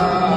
Krishna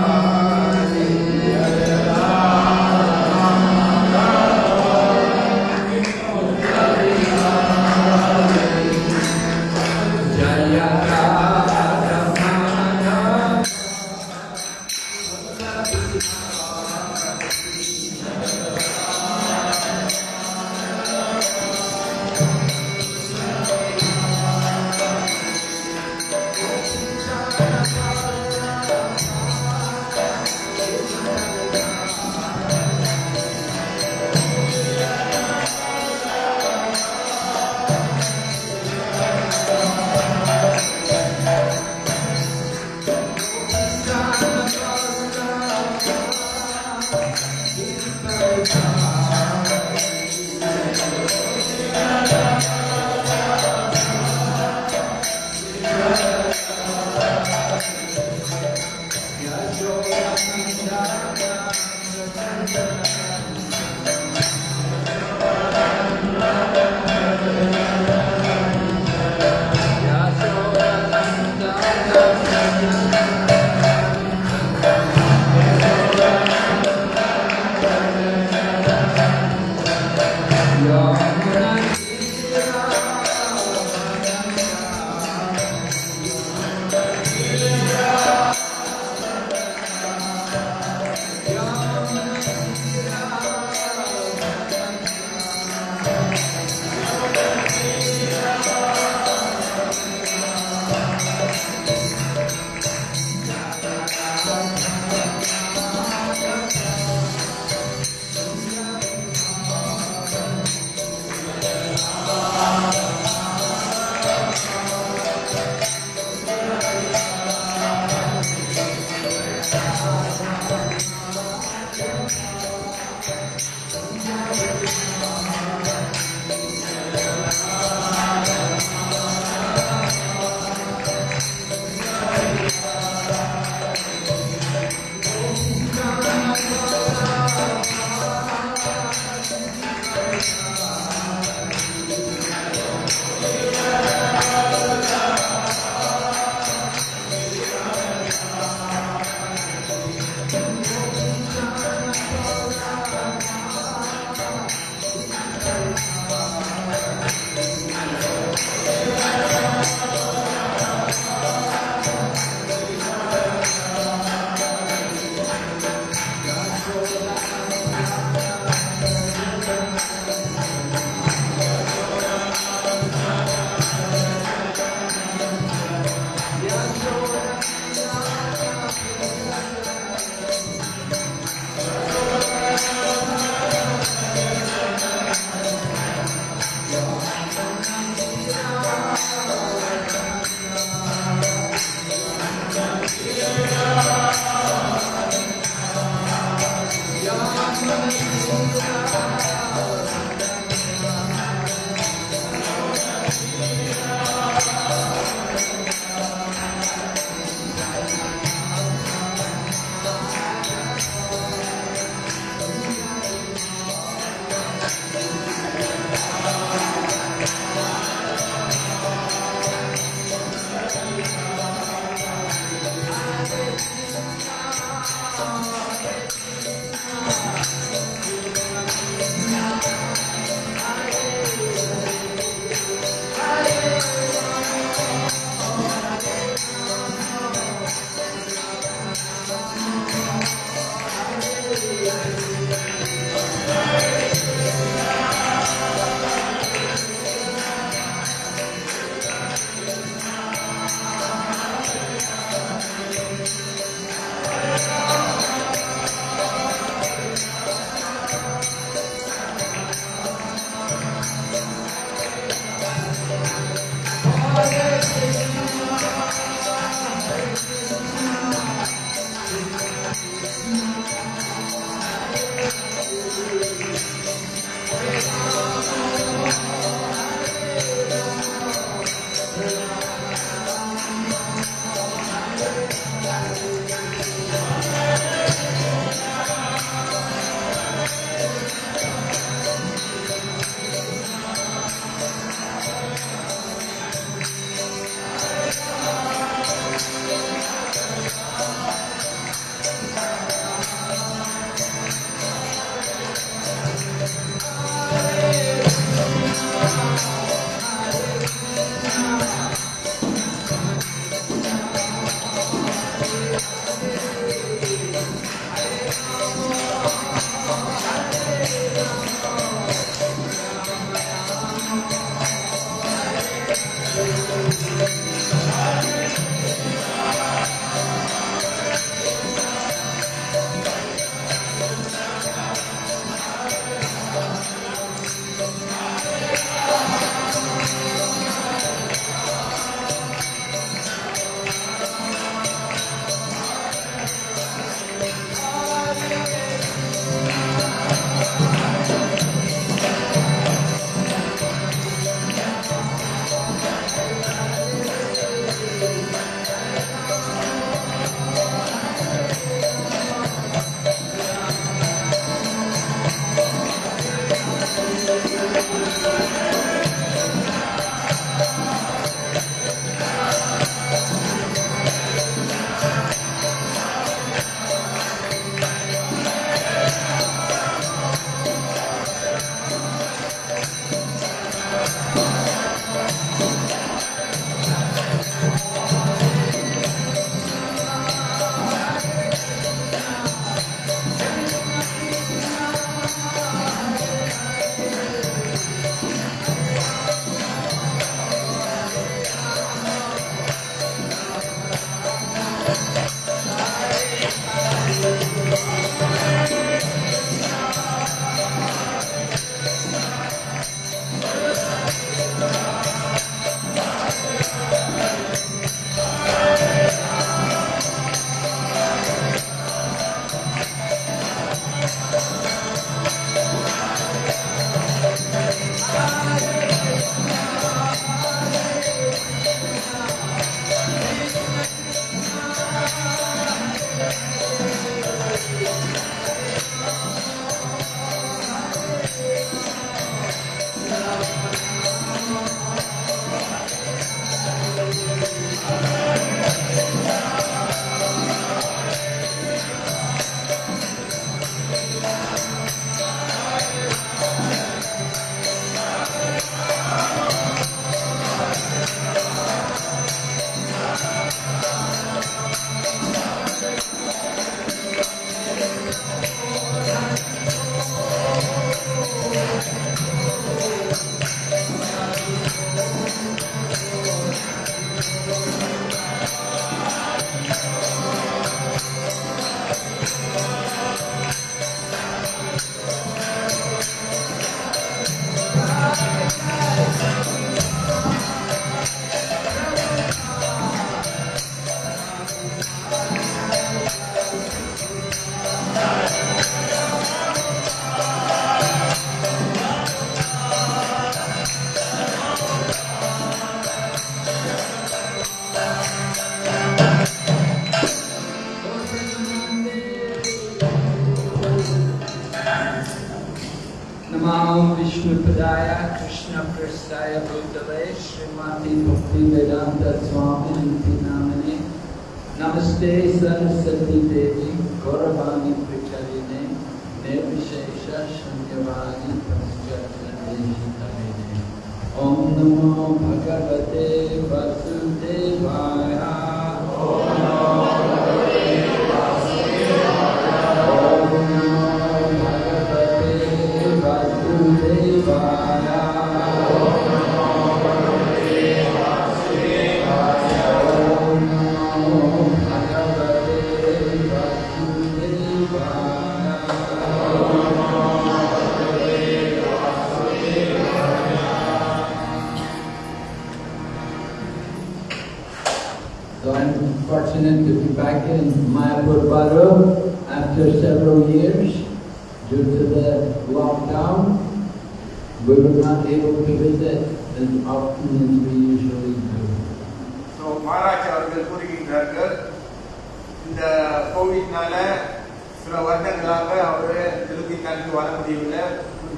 முடியவில்லை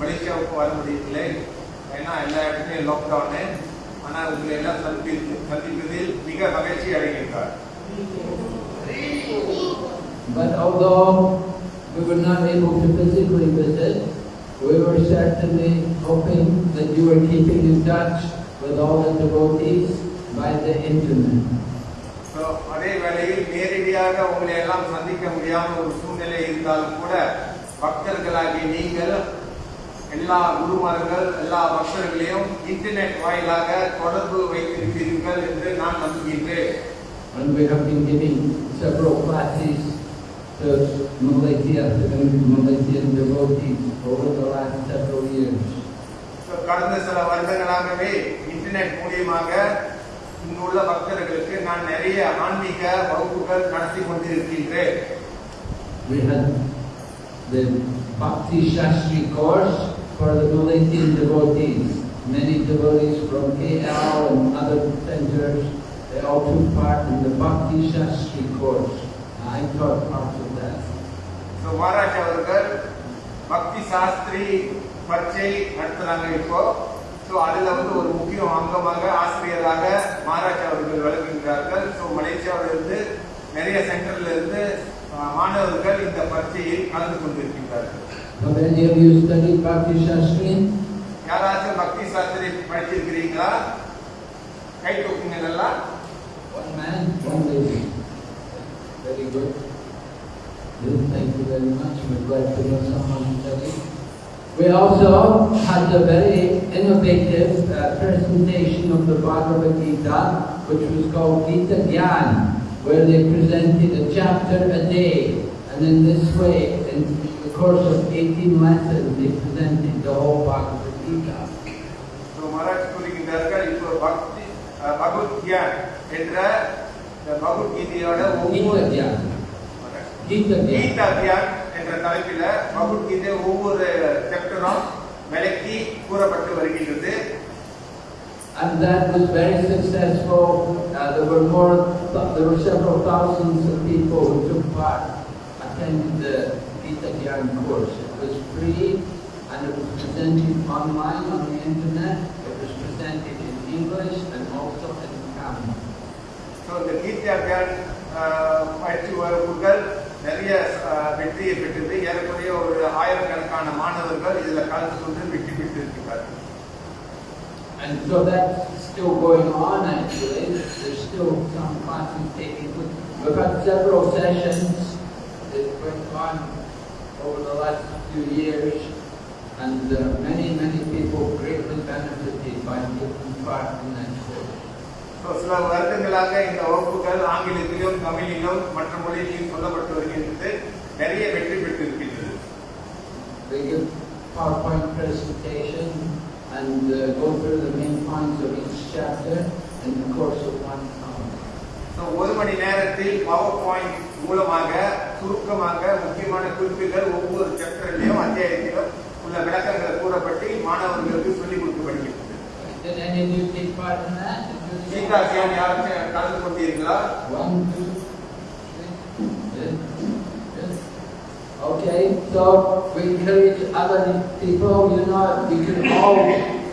மலேசியாவுக்கு வர முடியவில்லை ஏன்னா எல்லா இடத்துலையும் லாக்டவுனு ஆனால் உங்களை எல்லாம் சந்தி சந்திப்பதில் மிக மகிழ்ச்சி அடைகின்றார் But although we were not able to physically visit, we were certainly hoping that you were keeping in touch with all the devotees by the internet. So அதே வேளையில் நேரடியாக உங்களை எல்லாம் சந்திக்க முடியாமல் ஒரு சூழ்நிலை இருந்தாலும் கூட பக்தர்களாகிய நீங்கள் எல்லா குருமார்கள் எல்லா பக்தர்களையும் இன்டர்நெட் வாயிலாக தொடர்பு வைத்திருக்கிறீர்கள் என்று நான் நம்புகின்றேன் And we have been giving several classes to Malaysia, to Malaysian devotees over the last several years. கடந்த சில வருடங்களாகவே இன்டர்நெட் மூலியமாக இங்குள்ள பக்தர்களுக்கு நான் நிறைய ஆன்மீக வகுப்புகள் நடத்தி கொண்டிருக்கின்றேன் the Bhakti Shastri course for the Malaysian devotees. Many devotees from KL and other centers, they all took part in the Bhakti Shastri course. I taught part of that. So Maharaj அவர்கள் பக்தி சாஸ்திரி பரீட்சை நடத்துறாங்க இப்போ so அதுல வந்து ஒரு முக்கிய அங்கமாக ஆசிரியராக மகாராஜ் அவர்கள் விளங்குகின்றார்கள் ஸோ மலேசியாவிலிருந்து நிறைய சென்டர்ல இருந்து அஹ், மாணவர்கள் இந்த பரீட்சையில் கலந்து கொண்டிருக்கின்றார்கள் Have any of you studied Bhakti Shastri? யாராச்சும் பக்தி சாஸ்திரி படிச்சிருக்கிறீங்களா கை தூக்குங்க நல்லா One man, one lady. Very good. Good, thank you very much. We're glad to know someone studied. We also had a very innovative uh, presentation of the Bhagavad Gita, which was called Gita Gyan, where they presented a chapter a day. And in this way, in the course of 18 lessons, they presented the whole Bhagavad Gita. So Maharaj கூறுகின்றார்கள் இப்போ பக்தி அஹ், பகவத் கியான் என்ற இந்த பகவத்கீதையோட ஒவ்வொரு Gita Gyan. Gita Gyan. Geetha Dhyan என்ற தலைப்பில பகவத்கீதை ஒவ்வொரு சாப்டரும் விளக்கி கூறப்பட்டு வருகின்றது And that was very successful. Uh, there were more, there were several thousands of people who took part, attended the Gita Gyan course. It was free and it was presented online on the internet. It was presented in English and also in Tamil. So இந்த கீதா தியான் அஹ், பயிற்சி வகுப்புகள் நிறைய அஹ், வெற்றியை பெற்றது ஏறக்குறைய ஒரு ஆயிரக்கணக்கான மாணவர்கள் இதுல கலந்து கொண்டு வெற்றி பெற்று இருக்கிறார்கள் And so that's still going on actually. There's still some classes taking place. We've had several sessions that went on over the last few years and uh, many, many people greatly benefited by taking part in that course. So சில வருடங்களாக இந்த வகுப்புகள் ஆங்கிலத்திலும் தமிழிலும் மற்ற மொழியிலும் சொல்லப்பட்டு வருகின்றது நிறைய வெற்றி பெற்று இருக்கின்றது They give PowerPoint presentation and uh, go through the main points of each chapter in the course of one hour. So ஒரு மணி நேரத்தில் பவர் பாயிண்ட் மூலமாக சுருக்கமாக முக்கியமான குறிப்புகள் ஒவ்வொரு சாப்டர்லையும் அத்தியாயத்திலும் உள்ள விளக்கங்களை கூறப்பட்டு மாணவர்களுக்கு சொல்லிக் கொடுக்கப்படுகிறது கீதா தியான் யாரும் கலந்து கொண்டீர்களா? Okay. Okay, so we encourage other people, you know, you can all,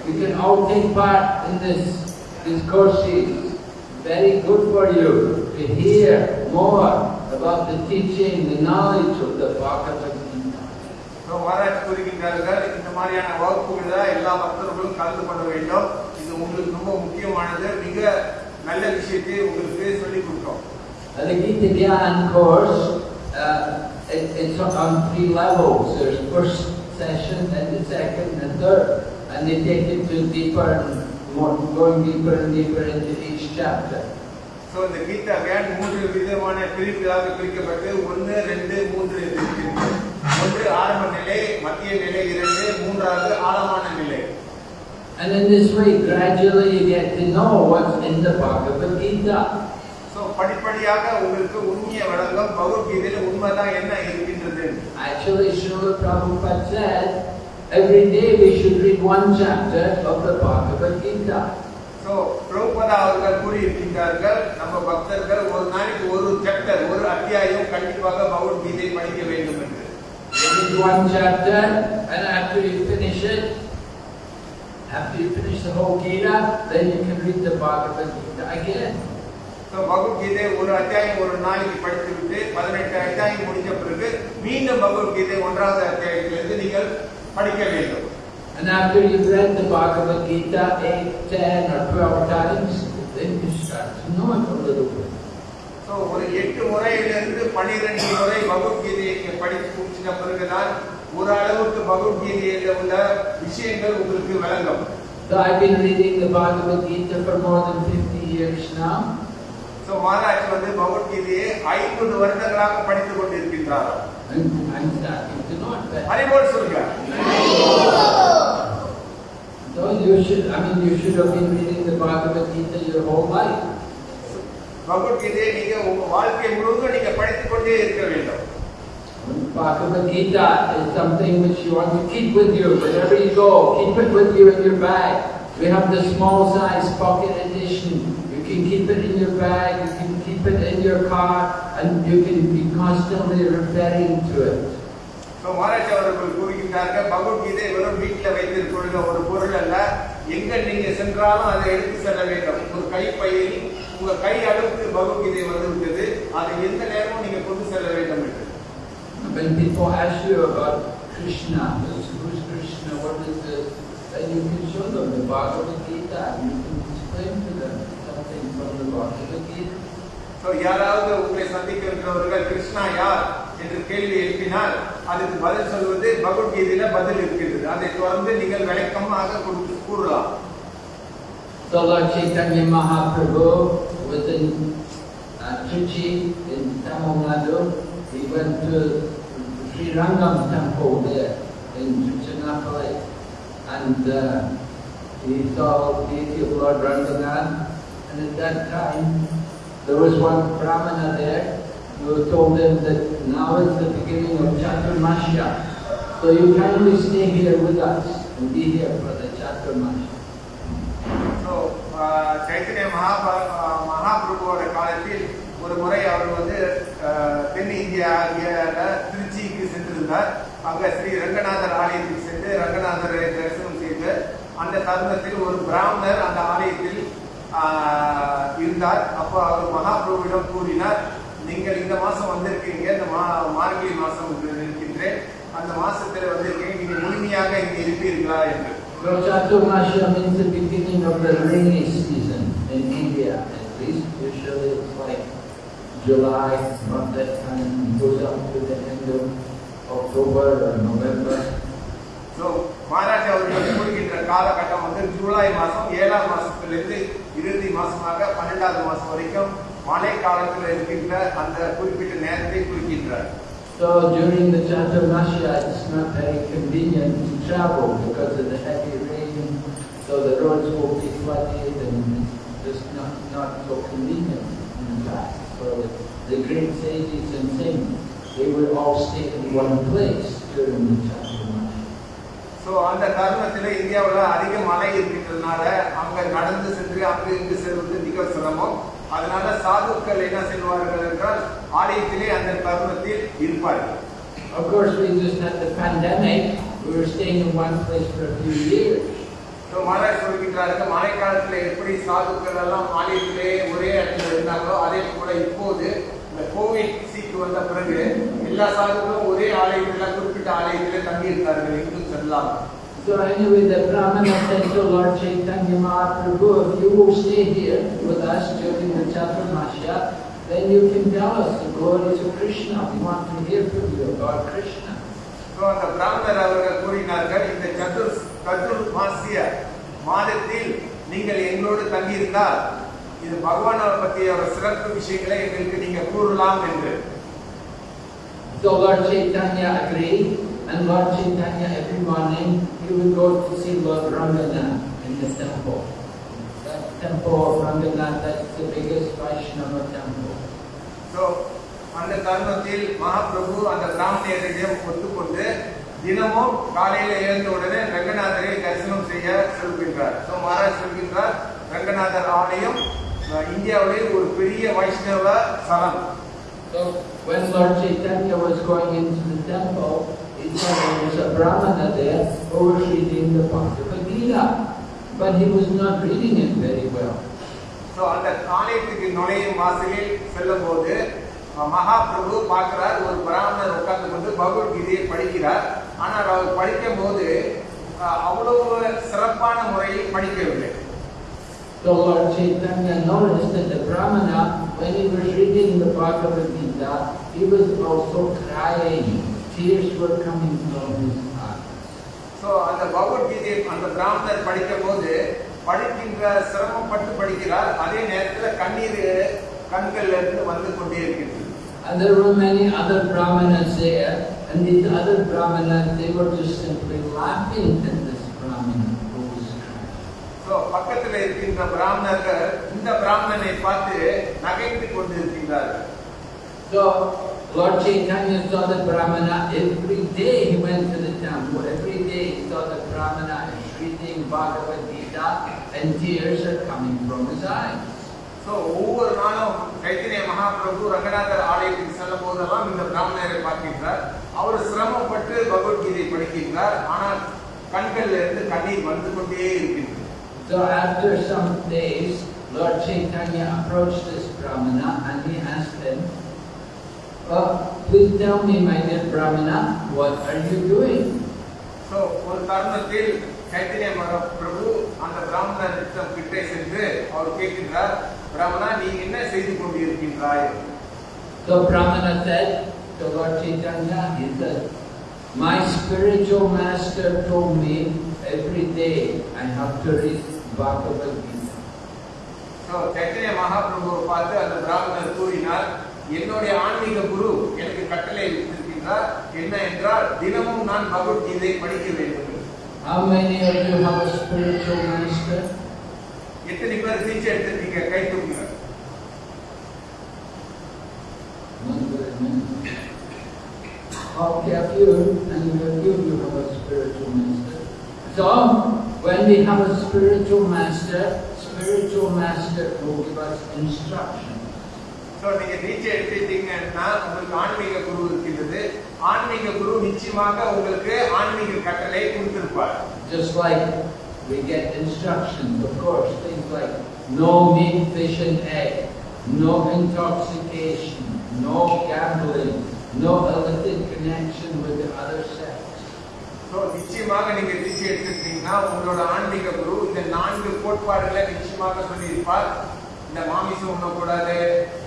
you can all take part in this, this courses. Very good for you to hear more about the teaching, the knowledge of the Bhagavad Gita. So, Maharaj கூறுகின்றார்கள் இந்த மாதிரியான வகுப்புகளில் எல்லா பக்தர்களும் கலந்து கொள்ள வேண்டும் இது உங்களுக்கு ரொம்ப முக்கியமானது மிக நல்ல விஷயத்தை உங்களுக்கு சொல்லிக் கொடுக்கும் And the Gita Gyan course, uh, it, it's on three levels. There's first session, then the second, and third. And they take it to deeper and more, going deeper and deeper into each chapter. So இந்த Geetha van மூன்று விதமான பிரிவுகளாக பிரிக்கப்பட்டு ஒன்று ரெண்டு மூன்று என்று இருக்கின்றது ஒன்று ஆரம்ப நிலை மத்திய நிலை இரண்டு மூன்றாவது ஆழமான நிலை And in this way, gradually you get to know what's in the Bhagavad Gita. படிப்படியாக உங்களுக்கு உண்மையை வழங்கும் பகவத்கீதையில உண்மைதான் என்ன இருக்கின்றது Actually, Srila Prabhupada said, every day we should read one chapter of the Bhagavad Gita. So Prabhupada அவர்கள் கூறியிருக்கின்றார்கள் நம்ம பக்தர்கள் ஒரு நாளைக்கு ஒரு சாப்டர் ஒரு அத்தியாயம் கண்டிப்பாக பகவத்கீதை படிக்க வேண்டும் என்று read one chapter, and after you finish it, after you finish the whole Gita, then you can read the Bhagavad Gita again. So Bhagavad Gita ஒரு அத்தியாயம் ஒரு நாளைக்கு படித்துவிட்டு பதினெட்டு அத்தியாயம் முடிஞ்ச பிறகு மீண்டும் பகவத்கீதை ஒன்றாவது அத்தியாயத்திலிருந்து நீங்கள் படிக்க வேண்டும் And after you've read the Bhagavad Gita 8, 10 or 12 times, then you start to know it a little bit. So ஒரு எட்டு முறையிலிருந்து பனிரெண்டு முறை பகவத்கீதையை படித்து முடிச்சிட்ட பிறகுதான் ஓரளவுக்கு பகவத்கீதையில உள்ள விஷயங்கள் உங்களுக்கு விளங்கும் So I've been reading the Bhagavad Gita for more than 50 years now. So Maharaj வந்து பகவத்கீதையை ஐம்பது வருடங்களாக படித்துக் கொண்டிருக்கின்றார் And I'm starting to know it better. அறிவோடு சொல்லுங்க So you should, I mean, you should have been reading the Bhagavad Gita your whole life. பகவத்கீதையை நீங்க உங்க வாழ்க்கை முழுவதும் நீங்க படித்துக் கொண்டே இருக்க வேண்டும் Bhagavad Gita is something which you want to keep with you wherever you go. Keep it with you in your bag. We have the small size pocket edition. You can keep it in your bag, you can keep it in your car, and you can be constantly referring to it. So Maharaj அவர்கள் கூறுகின்றார்கள் பகவத்கீதை வெறும் வீட்டில் வைத்திருக்கிற ஒரு பொருள் அல்ல எங்க நீங்க சென்றாலும் அதை எடுத்து செல்ல வேண்டும் ஒரு கைப்பையில் உங்க கை அளவுக்கு பகவத்கீதை வந்து விட்டது அதை எந்த நேரமும் நீங்க கொண்டு செல்ல வேண்டும் என்று When people ask you about Krishna, who's, Krishna, what is this, then you can show them the Bhagavad Gita and you can explain to யாராவது உங்களை சந்திக்கின்றவர்கள் கிருஷ்ணா யார் என்று கேள்வி எழுப்பினால் அதுக்கு பதில் சொல்வது பகவத்கீதையில பதில் இருக்கின்றது அதை தொடர்ந்து நீங்கள் விளக்கமாக கொடுத்து கூறலாம் So Lord Chaitanya Mahaprabhu was in uh, Trichy in Tamil Nadu. He went to Sri Rangam temple there in Trichinapalli and uh, he saw the deity of Lord Ranganath and at that time there was one Brahmana there who told him that now is the beginning of Chaturmasya. So you kindly stay here with us and be here for the Chaturmasya. So Chaitanya மகா மகாபிரபுவோட காலத்தில் ஒரு முறை அவர் வந்து அஹ், தென் India ஆகிய திருச்சிக்கு சென்றிருந்தார் அங்க ஸ்ரீ ரங்கநாதர் ஆலயத்துக்கு சென்று ரங்கநாதரை தரிசனம் செய்து அந்த தருணத்தில் ஒரு பிராமணர் அந்த ஆலயத்தில் ஆஹ், இருந்தார் அப்போ அவர் மகாபிரபுவிடம் கூறினார் நீங்கள் இந்த மாசம் வந்திருக்கீங்க இந்த மா மார்கழி மாசம் இருக்கின்றேன் அந்த மாசத்துல வந்திருக்கீங்க நீங்க முழுமையாக இங்க இருப்பீர்களா என்று Well, Chaturmasya means the beginning of the rainy season in India. At least usually it's like July, not that time, it goes up to the end of October or November. So Maharaja அவர்கள் கூறுகின்ற காலகட்டம் வந்து ஜூலை மாதம் ஏழாம் மாசத்திலிருந்து இறுதி மாசமாக பன்னெண்டாவது மாசம் வரைக்கும் மழை காலத்தில் இருக்கின்ற அந்த குறிப்பிட்ட நேரத்தை குறிக்கின்றார் So during the Chaturmasya, it's not very convenient to travel because of the heavy rain. So the roads will be flooded and it's just not, not so convenient in fact. So the, the great sages and saints, they would all stay in one place during the Chaturmasya. So அந்த தருணத்தில் இந்தியாவில் அதிக மழை இருக்கின்றதுனால அங்க நடந்து சென்று அங்கு இங்கு செல்வது மிக சிரமம் அதனால சாதுக்கள் என்ன செய்வார்கள் என்றால் ஆலயத்திலே அந்த தருணத்தில் இருப்பார்கள் Of course, we just had the pandemic. We were staying in one place for a few years. So, Maharaj சொல்கின்றார்கள் மழைக்காலத்துல எப்படி சாதுக்கள் எல்லாம் ஆலயத்திலே ஒரே இடத்துல இருந்தாங்களோ அதே போல இப்போது இந்த கோவிட் சீக்கு வந்த பிறகு எல்லா சாதுக்களும் ஒரே ஆலயத்துல குறிப்பிட்ட ஆலயத்திலே தங்கி இருக்கார்கள் எல்லாம் So anyway, the Brahmana said to Lord Chaitanya Mahaprabhu, if you will stay here with us during the Chaturmasya, then you can tell us the glories of Krishna. We want to hear from you about Krishna. So, அந்த பிராமணர் அவர்கள் கூறினார்கள் இந்த சதுர் சதுர் மாசிய மாதத்தில் நீங்கள் எங்களோடு தங்கியிருந்தால் இது பகவானை பற்றிய ஒரு சிறப்பு விஷயங்களை எங்களுக்கு நீங்க கூறலாம் என்று So Lord Chaitanya agreed, and Lord Chaitanya every morning he would go to see Lord Ranganath in the temple. That temple of Ranganath, that's the biggest Vaishnava temple. So, அந்த தருணத்தில் மகாபிரபு அந்த பிராமணியரிடம் ஒத்துக்கொண்டு தினமும் காலையில எழுந்த உடனே ரங்கநாதரை தரிசனம் செய்ய செல்கின்றார் ஸோ மகாராஜ் சொல்கின்றார் ரங்கநாதர் ஆலயம் அஹ், இந்தியாவிலே ஒரு பெரிய வைஷ்ணவ ஸ்தலம் So when Lord Chaitanya was going into the temple, he saw there was a Brahmana there who was reading the Bhagavad Gita, but he was not reading it very well. So அந்த ஆலயத்துக்கு நுழையும் வாசலில் செல்லும் போது மகாபிரபு பார்க்கிறார் ஒரு பிராமணர் உட்கார்ந்து கொண்டு பகவத்கீதையை படிக்கிறார் ஆனால் அவர் படிக்கும் போது அஹ், அவ்வளவு சிறப்பான முறையில் படிக்கவில்லை So Lord Chaitanya noticed that the Brahmana, when he was reading the Bhagavad Gita, he was also crying. Tears were coming from his eyes. So அந்த பகவத்கீதையை அந்த பிராமணர் படிக்கும் போது படிக்கின்ற சிரமப்பட்டு படிக்கிறார் அதே நேரத்தில் கண்ணீர் கண்கள்ல இருந்து வந்து கொண்டே இருக்கின்றது And there were many other Brahmanas there, and these other Brahmanas, they were just simply laughing at this Brahmana who was crying. So பக்கத்தில் இருக்கின்ற பிராமணர்கள் இந்த பிராமணனை பார்த்து நகைத்து கொண்டு இருக்கின்றார்கள் So Lord Chaitanya saw the Brahmana every day he went to the temple. Every day he saw the Brahmana is reading Bhagavad Gita and tears are coming from his eyes. So ஒவ்வொரு நாளும் சைத்தன்ய மகாபிரபு ரங்கநாதர் ஆலயத்துக்கு செல்லும் போதெல்லாம் இந்த பிராமணரை பார்க்கின்றார் அவர் சிரமப்பட்டு பகவத்கீதை படிக்கின்றார் ஆனால் கண்கள்ல இருந்து கண்ணீர் வந்து கொண்டே இருக்கின்றது So after some days, Lord Chaitanya approached this Brahmana and he asked him, "Uh, please tell me, my dear Brahmana, what are you doing? So ஒரு தருணத்தில் சைத்தன்ய மகாபிரபு அந்த பிராமணரிடம் கிட்டே சென்று அவர் கேட்கின்றார் பிராமணா நீ என்ன செய்து கொண்டிருக்கின்றாய் So Brahmana said to Lord Chaitanya, he said, My spiritual master told me every day I have to read Bhagavad Gita. So Chaitanya மகாபிரபுவை பார்த்து அந்த பிராமணர் கூறினார் என்னுடைய ஆன்மீக குரு எனக்கு கட்டளை விட்டிருக்கின்றார் என்ன என்றால் தினமும் நான் பகவத்கீதை படிக்க வேண்டும் என்று. How many of you have a spiritual master? எத்தனை பேர் தீட்சை எடுத்திருக்கீங்க கை தூக்குங்க Not very many. Okay, a few, and a few of you have a spiritual master. So, when we have a spiritual master, spiritual master will give us instruction. So நீங்க தீட்சை எடுத்துட்டீங்கன்னா உங்களுக்கு ஆன்மீக குரு இருக்கின்றது. ஆன்மீக குரு நிச்சயமாக உங்களுக்கு ஆன்மீக கட்டளை கொடுத்திருப்பார். Just like we get instructions, of course, things like no meat, fish and egg, no intoxication, no gambling, no illicit connection with the other sex. So நிச்சயமாக நீங்க தீட்சை எடுத்துட்டீங்கன்னா உங்களோட ஆன்மீக குரு இந்த நான்கு கோட்பாடுகளை நிச்சயமாக சொல்லியிருப்பார். இந்த மாமிசம் உண்ணக்கூடாது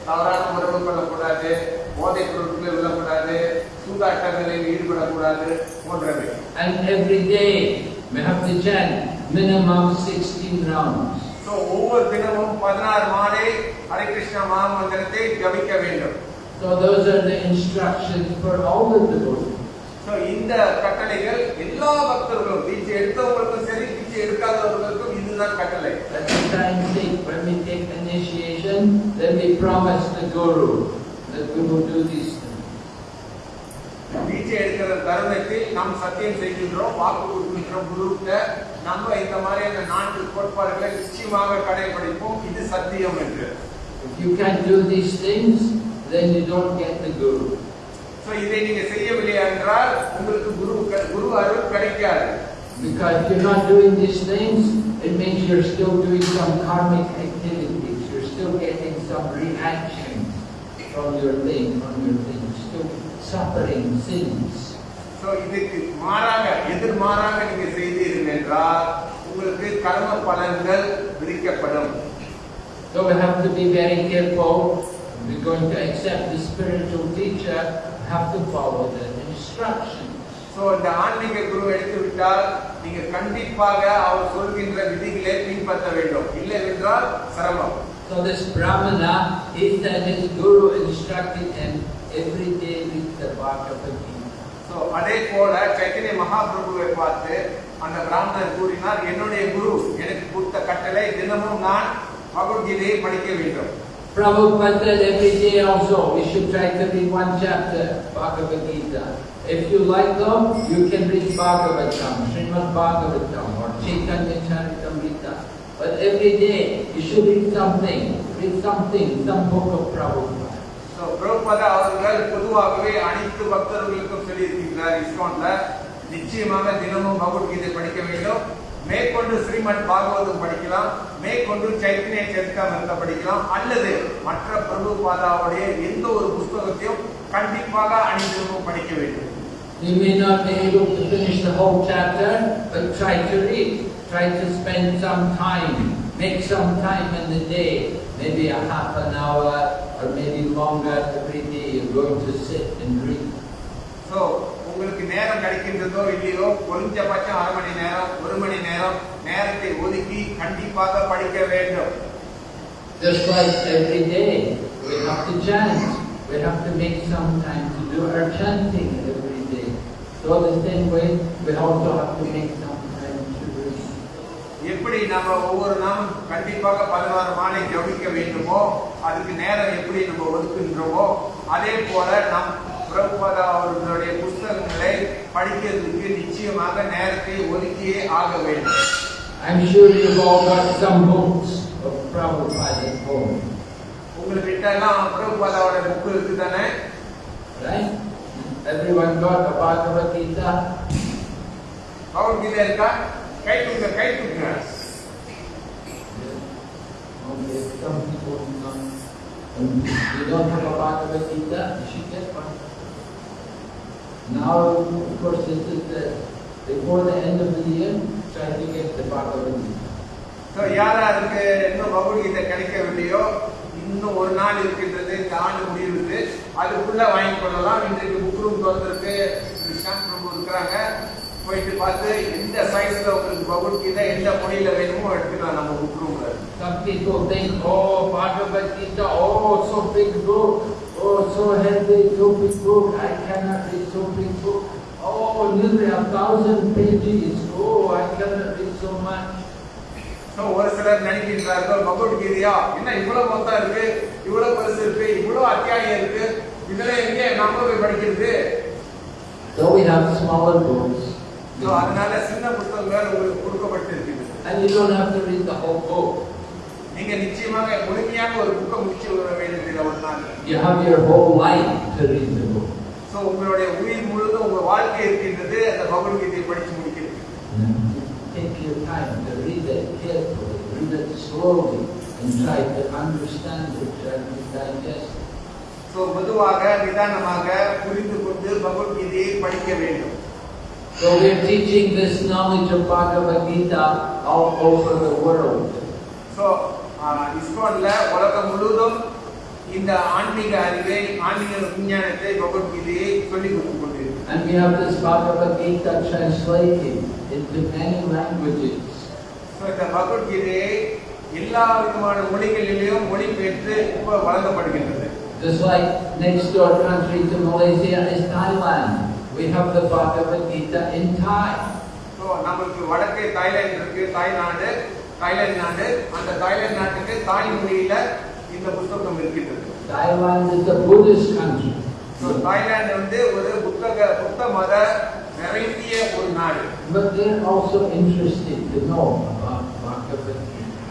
தவறான உறவு கொள்ளக்கூடாது போதைப் பொருட்களை விடக்கூடாது சூதாட்டங்களில் ஈடுபடக்கூடாது போன்றவை And every day we have to chant minimum 16 rounds. So ஒவ்வொரு தினமும் பதினாறு மாலை ஹரே கிருஷ்ணா மகாமந்திரத்தை ஜபிக்க வேண்டும் So those are the instructions for all the devotees. So இந்த கட்டளைகள் எல்லா பக்தர்களும் தீட்சை எடுத்தவங்களுக்கும் சரி தீட்சை எடுக்காதவர்களுக்கும் இதுதான் கட்டளை At the time take, when we take initiation, then we promise the Guru that we will do these things. தீட்சை எடுக்கிற தருணத்தில் நாம் சத்தியம் செய்கின்றோம் வாக்கு கொடுக்கின்றோம் குருவுக்கு நம்ம இந்த மாதிரியான நான்கு கோட்பாடுகளை நிச்சயமாக கடைபிடிப்போம் இது சத்தியம் என்று If you can't do these things, then you don't get the Guru. So இதை நீங்க செய்யவில்லையாக என்றால் உங்களுக்கு குரு குரு அருள் கிடைக்காது Because if you're not doing these things, it means you're still doing some karmic activities. You're still getting some reactions from your thing, from your thing. Still suffering sins. So, இதுக்கு மாறாக எதிர்மாறாக நீங்க செய்தீர்கள் என்றால் உங்களுக்கு கர்ம பலன்கள் விதிக்கப்படும் So we have to be very careful. If we're going to accept the spiritual teacher, we have to follow the instructions. So இந்த ஆன்மீக குரு எடுத்து விட்டால் நீங்க கண்டிப்பாக அவர் சொல்கின்ற விதிகளை பின்பற்ற வேண்டும். இல்லை என்றால் சிரமம். So this Brahmana, he said his guru instructed him every day read the Bhagavad Gita. So அதே போல சைத்தன்ய மகாபிரபுவை பார்த்து அந்த பிராமணர் கூறினார் என்னுடைய குரு எனக்கு கொடுத்த கட்டளை தினமும் நான் பகவத்கீதையை படிக்க வேண்டும். Prabhupada said every day also we should try to read one chapter Bhagavad Gita. If you like them, you can read Bhagavatam, Srimad Bhagavatam or Chaitanya Charitamrita. But every day you should read something, read something, some book of Prabhupada. So Prabhupada அவர்கள் பொதுவாகவே அனைத்து பக்தர்களுக்கும் சொல்லியிருக்கிறார் இஸ்கான்ல நிச்சயமாக தினமும் பகவத்கீதை படிக்க வேண்டும் மேற்கொண்டு ஸ்ரீமத் பாகவதம் படிக்கலாம் மேற்கொண்டு சைத்தன்ய சரிதாமிரத்தை படிக்கலாம் அல்லது மற்ற பிரபுபாதாவுடைய எந்த ஒரு புஸ்தகத்தையும் கண்டிப்பாக அனைத்தினமும் படிக்க வேண்டும் You may not be able to finish the whole chapter, but try to read. Try to spend some time. Make some time in the day, maybe a half an hour or maybe longer every day. You're going to sit and read. உங்களுக்கு நேரம் கிடைக்கின்றதோ இல்லையோ குறைஞ்சபட்சம் அரை மணி நேரம் ஒரு மணி நேரம் நேரத்தை ஒதுக்கி கண்டிப்பாக படிக்க வேண்டும் Just like every day, we have to chant. We have to make some time to do our chanting every day. So the same way, we also have to make some time to read. எப்படி நம்ம ஒவ்வொரு நாளும் கண்டிப்பாக பதினாறு மாலை கவனிக்க வேண்டுமோ அதுக்கு நேரம் எப்படி நம்ம ஒதுக்குகின்றோமோ அதே போல நம் பிரபுபதா அவர்களுடைய புஸ்தகங்களை படிக்கிறதுக்கு நிச்சயமாக நேரத்தை ஒதுக்கியே ஆக வேண்டும் I'm sure you've all got some books of Prabhupada at home, உங்ககிட்ட எல்லாம் பிரபுபதாவோட புக்கு இருக்கு தானே right? Everyone got a Bhagavad Gita? Bhagavad Gita இருக்கா கை தூங்க கை தூங்க Okay, some people don't. Um, you don't have a Bhagavad Gita, you should get one. Now, of course, this is the, before the end of the year, try to get the Bhagavad Gita. So யார் யாருக்கு இன்னும் பகவத்கீதை கிடைக்கவில்லையோ இன்னும் ஒரு நாள் இருக்கின்றது இந்த ஆண்டு முடிவுக்கு அதுக்குள்ள வாங்கி கொள்ளலாம். இன்றைக்கு புக் ரூம் திறந்திருக்கு. கிருஷ்ணான் பிரபு இருக்கிறாங்க போயிட்டு பார்த்து எந்த சைஸ்ல உங்களுக்கு பகவத்கீதை எந்த மொழியில வேணுமோ எடுத்துக்கலாம் நம்ம புக் ரூம்ல Some people think, oh, Bhagavad Gita, oh, so big book, oh, so heavy, so big book, I cannot read so big book. Oh, nearly a thousand pages, oh, I cannot read so much. So ஒரு சிலர் நினைக்கின்றார்கள் பகவத்கீதையா என்ன இவ்வளவு மொத்தம் இருக்கு இவ்வளவு பெருசு இருக்கு இவ்வளவு அத்தியாயம் இருக்கு இதுல எங்கே நம்ம போய் படிக்கிறது So we have smaller books. So அதனால சின்ன புத்தகங்கள் உங்களுக்கு கொடுக்கப்பட்டு இருக்குது And you don't have to read the whole book. நீங்க நிச்சயமாக முழுமையாக ஒரு புக்கை முடிச்சு விட ஒரு நாள் You have your whole life to read the book. So உங்களுடைய உயிர் முழுதும் உங்க வாழ்க்கை இருக்கின்றது அந்த பகவத்கீதையை படிச்சு முடிக்கிறது Take your time to read it carefully, read it slowly, and try to understand it, try to digest. So மெதுவாக நிதானமாக புரிந்து கொண்டு பகவத்கீதையை படிக்க வேண்டும் So we're teaching this knowledge of Bhagavad Gita all over the world. So இஸ்கான்ல உலகம் முழுவதும் இந்த ஆன்மீக அறிவை ஆன்மீக விஞ்ஞானத்தை பகவத்கீதையை சொல்லிக் கொடுத்து கொண்டிருக்கிறது And we have this Bhagavad Gita translated into many languages. So இந்த பகவத்கீதையை எல்லா விதமான மொழிகளிலேயும் மொழிபெயர்த்து இப்போ வழங்கப்படுகின்றது Just like next door country to Malaysia is Thailand. We have the Bhagavad Gita in Thai. So நம்மளுக்கு வடக்கே தாய்லாந்து இருக்கு தாய்நாடு தாய்லாந்து நாடு அந்த தாய்லாந்து நாட்டுக்கு தாய் மொழியில இந்த புத்தகம் இருக்கின்றது a Buddhist country. தாய்லாந்து வந்து ஒரு புத்தக புத்த மத நிறைந்திய ஒரு நாடு But they're also interested to know about Bhagavad Gita.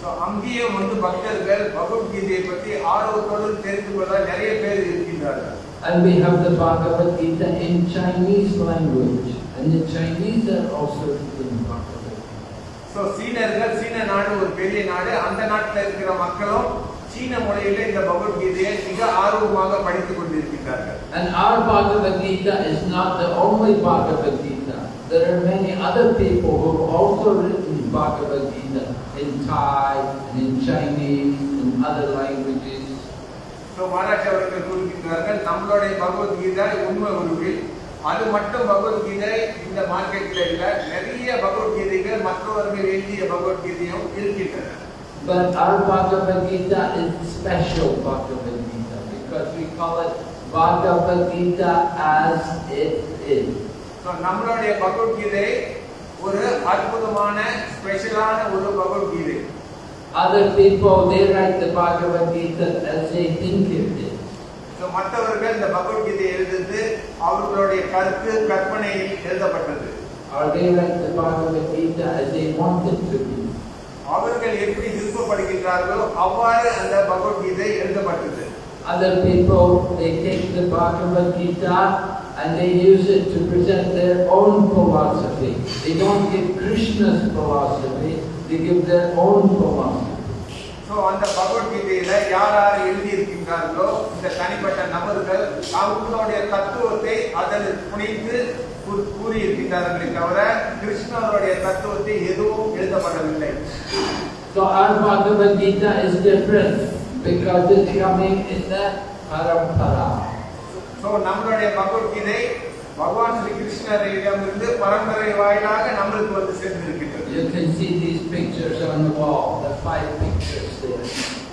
So அங்கேயும் வந்து பக்தர்கள் பகவத்கீதையை பற்றி ஆர்வத்தோடு தெரிந்து கொள்ள நிறைய பேர் இருக்கின்றார்கள் And we have the Bhagavad Gita in Chinese language. And the Chinese are also reading Bhagavad Gita. So சீனர்கள் சீன நாடு ஒரு பெரிய நாடு அந்த நாட்டில் இருக்கிற மக்களும் சீன மொழியில இந்த பகவத்கீதையை மிக ஆர்வமாக படித்துக் கொண்டிருக்கின்றார்கள் And our Bhagavad Gita is not the only Bhagavad Gita. There are many other people who have also written Bhagavad Gita in Thai and in Chinese and other languages. So Maharaj அவர்கள் கூறுகின்றார்கள் நம்மளுடைய பகவத்கீதை உண்மை உருவில் அது மட்டும் பகவத்கீதை இந்த மார்க்கெட்ல இல்ல நிறைய பகவத்கீதைகள் மற்றவர்கள் எழுதிய பகவத்கீதையும் இருக்கின்றன But our Bhagavad Gita is special Bhagavad Gita because we call it Bhagavad Gita as it is. So, நம்மளுடைய பகவத் கீதை ஒரு அற்புதமான ஸ்பெஷலான ஒரு Bhagavad Gita Other people they write the Bhagavad Gita as they think it is. So மற்றவர்கள் இந்த பகவத்கீதை எழுதுறது அவர்களுடைய கருத்து கற்பனையில் எழுதப்பட்டது Or they write the Bhagavad Gita as they want it to be. அவர்கள் எப்படி விருப்பப்படுகின்றார்களோ அவ்வாறு அந்த பகவத்கீதை எழுதப்பட்டது Other people, they take the Bhagavad Gita and they use it to present their own philosophy. They don't give Krishna's philosophy, they give their own philosophy. So அந்த பகவத்கீதையில யார் யார் எழுதியிருக்கின்றார்களோ இந்த தனிப்பட்ட நபர்கள் அவர்களுடைய தத்துவத்தை அதில் புனைந்து கூ- கூறியிருக்கின்றார்களே தவிர கிருஷ்ணருடைய தத்துவத்தை எதுவும் எழுதப்படவில்லை So our Bhagavad Gita is different because it's coming in the parampara. So நம்மளுடைய பகவத்கீதை பகவான் ஸ்ரீ கிருஷ்ணரிடமிருந்து பரம்பரை வாயிலாக நம்மளுக்கு வந்து சேர்ந்திருக்கின்றது You can see these pictures on the wall, the five pictures there.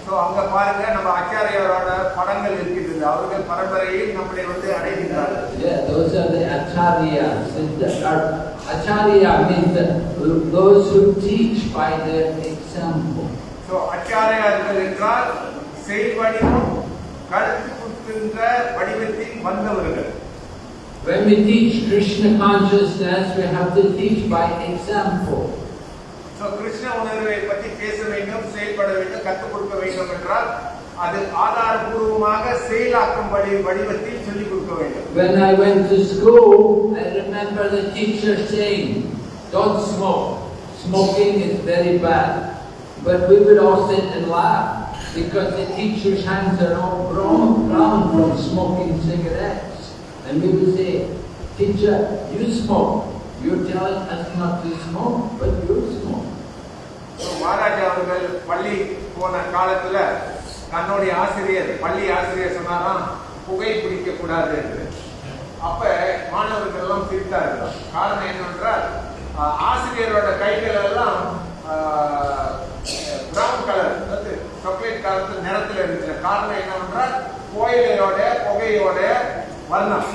So அங்க பாருங்க நம்ம ஆச்சாரியாரோட படங்கள் இருக்கின்றது அவர்கள் பரம்பரையில் நம்மளை வந்து அடைகின்றார்கள் Yeah, those are the acharyas. And the- our- Acharya means that those who teach by their example. So அச்சாரியார்கள் என்றால் செயல்வடிவம் கருத்து கொடுக்கின்ற வடிவத்தில் வந்தவர்கள் When we teach Krishna consciousness, we have to teach by example. So Krishna உணர்வை பற்றி பேச வேண்டும் செயல்பட வேண்டும் கற்றுக் கொடுக்க வேண்டும் என்றால் அது ஆதாரபூர்வமாக செயலாக்கும்படி வடிவத்தில் சொல்லிக் கொடுக்க வேண்டும் When I went to school, I remember the teacher saying, don't smoke. Smoking is very bad. But we would all sit and laugh because the teacher's hands are all brown, brown from smoking cigarettes. And we will say, teacher, you smoke. You tell us not to smoke, but you smoke. Maharaja அவர்கள் பள்ளி போன காலத்துல தன்னுடைய ஆசிரியர் பள்ளி ஆசிரியர் சொன்னாராம் புகை பிடிக்க கூடாது என்று அப்ப மாணவர்கள் எல்லாம் சிரித்தார்கள் காரணம் என்னவென்றால் ஆசிரியரோட கைகள் எல்லாம் பிரவுன் கலர் அதாவது சாக்லேட் கலர் நிறத்துல இருக்கிற காரணம் என்னவென்றால் கோயிலையோட புகையோட வர்ணம்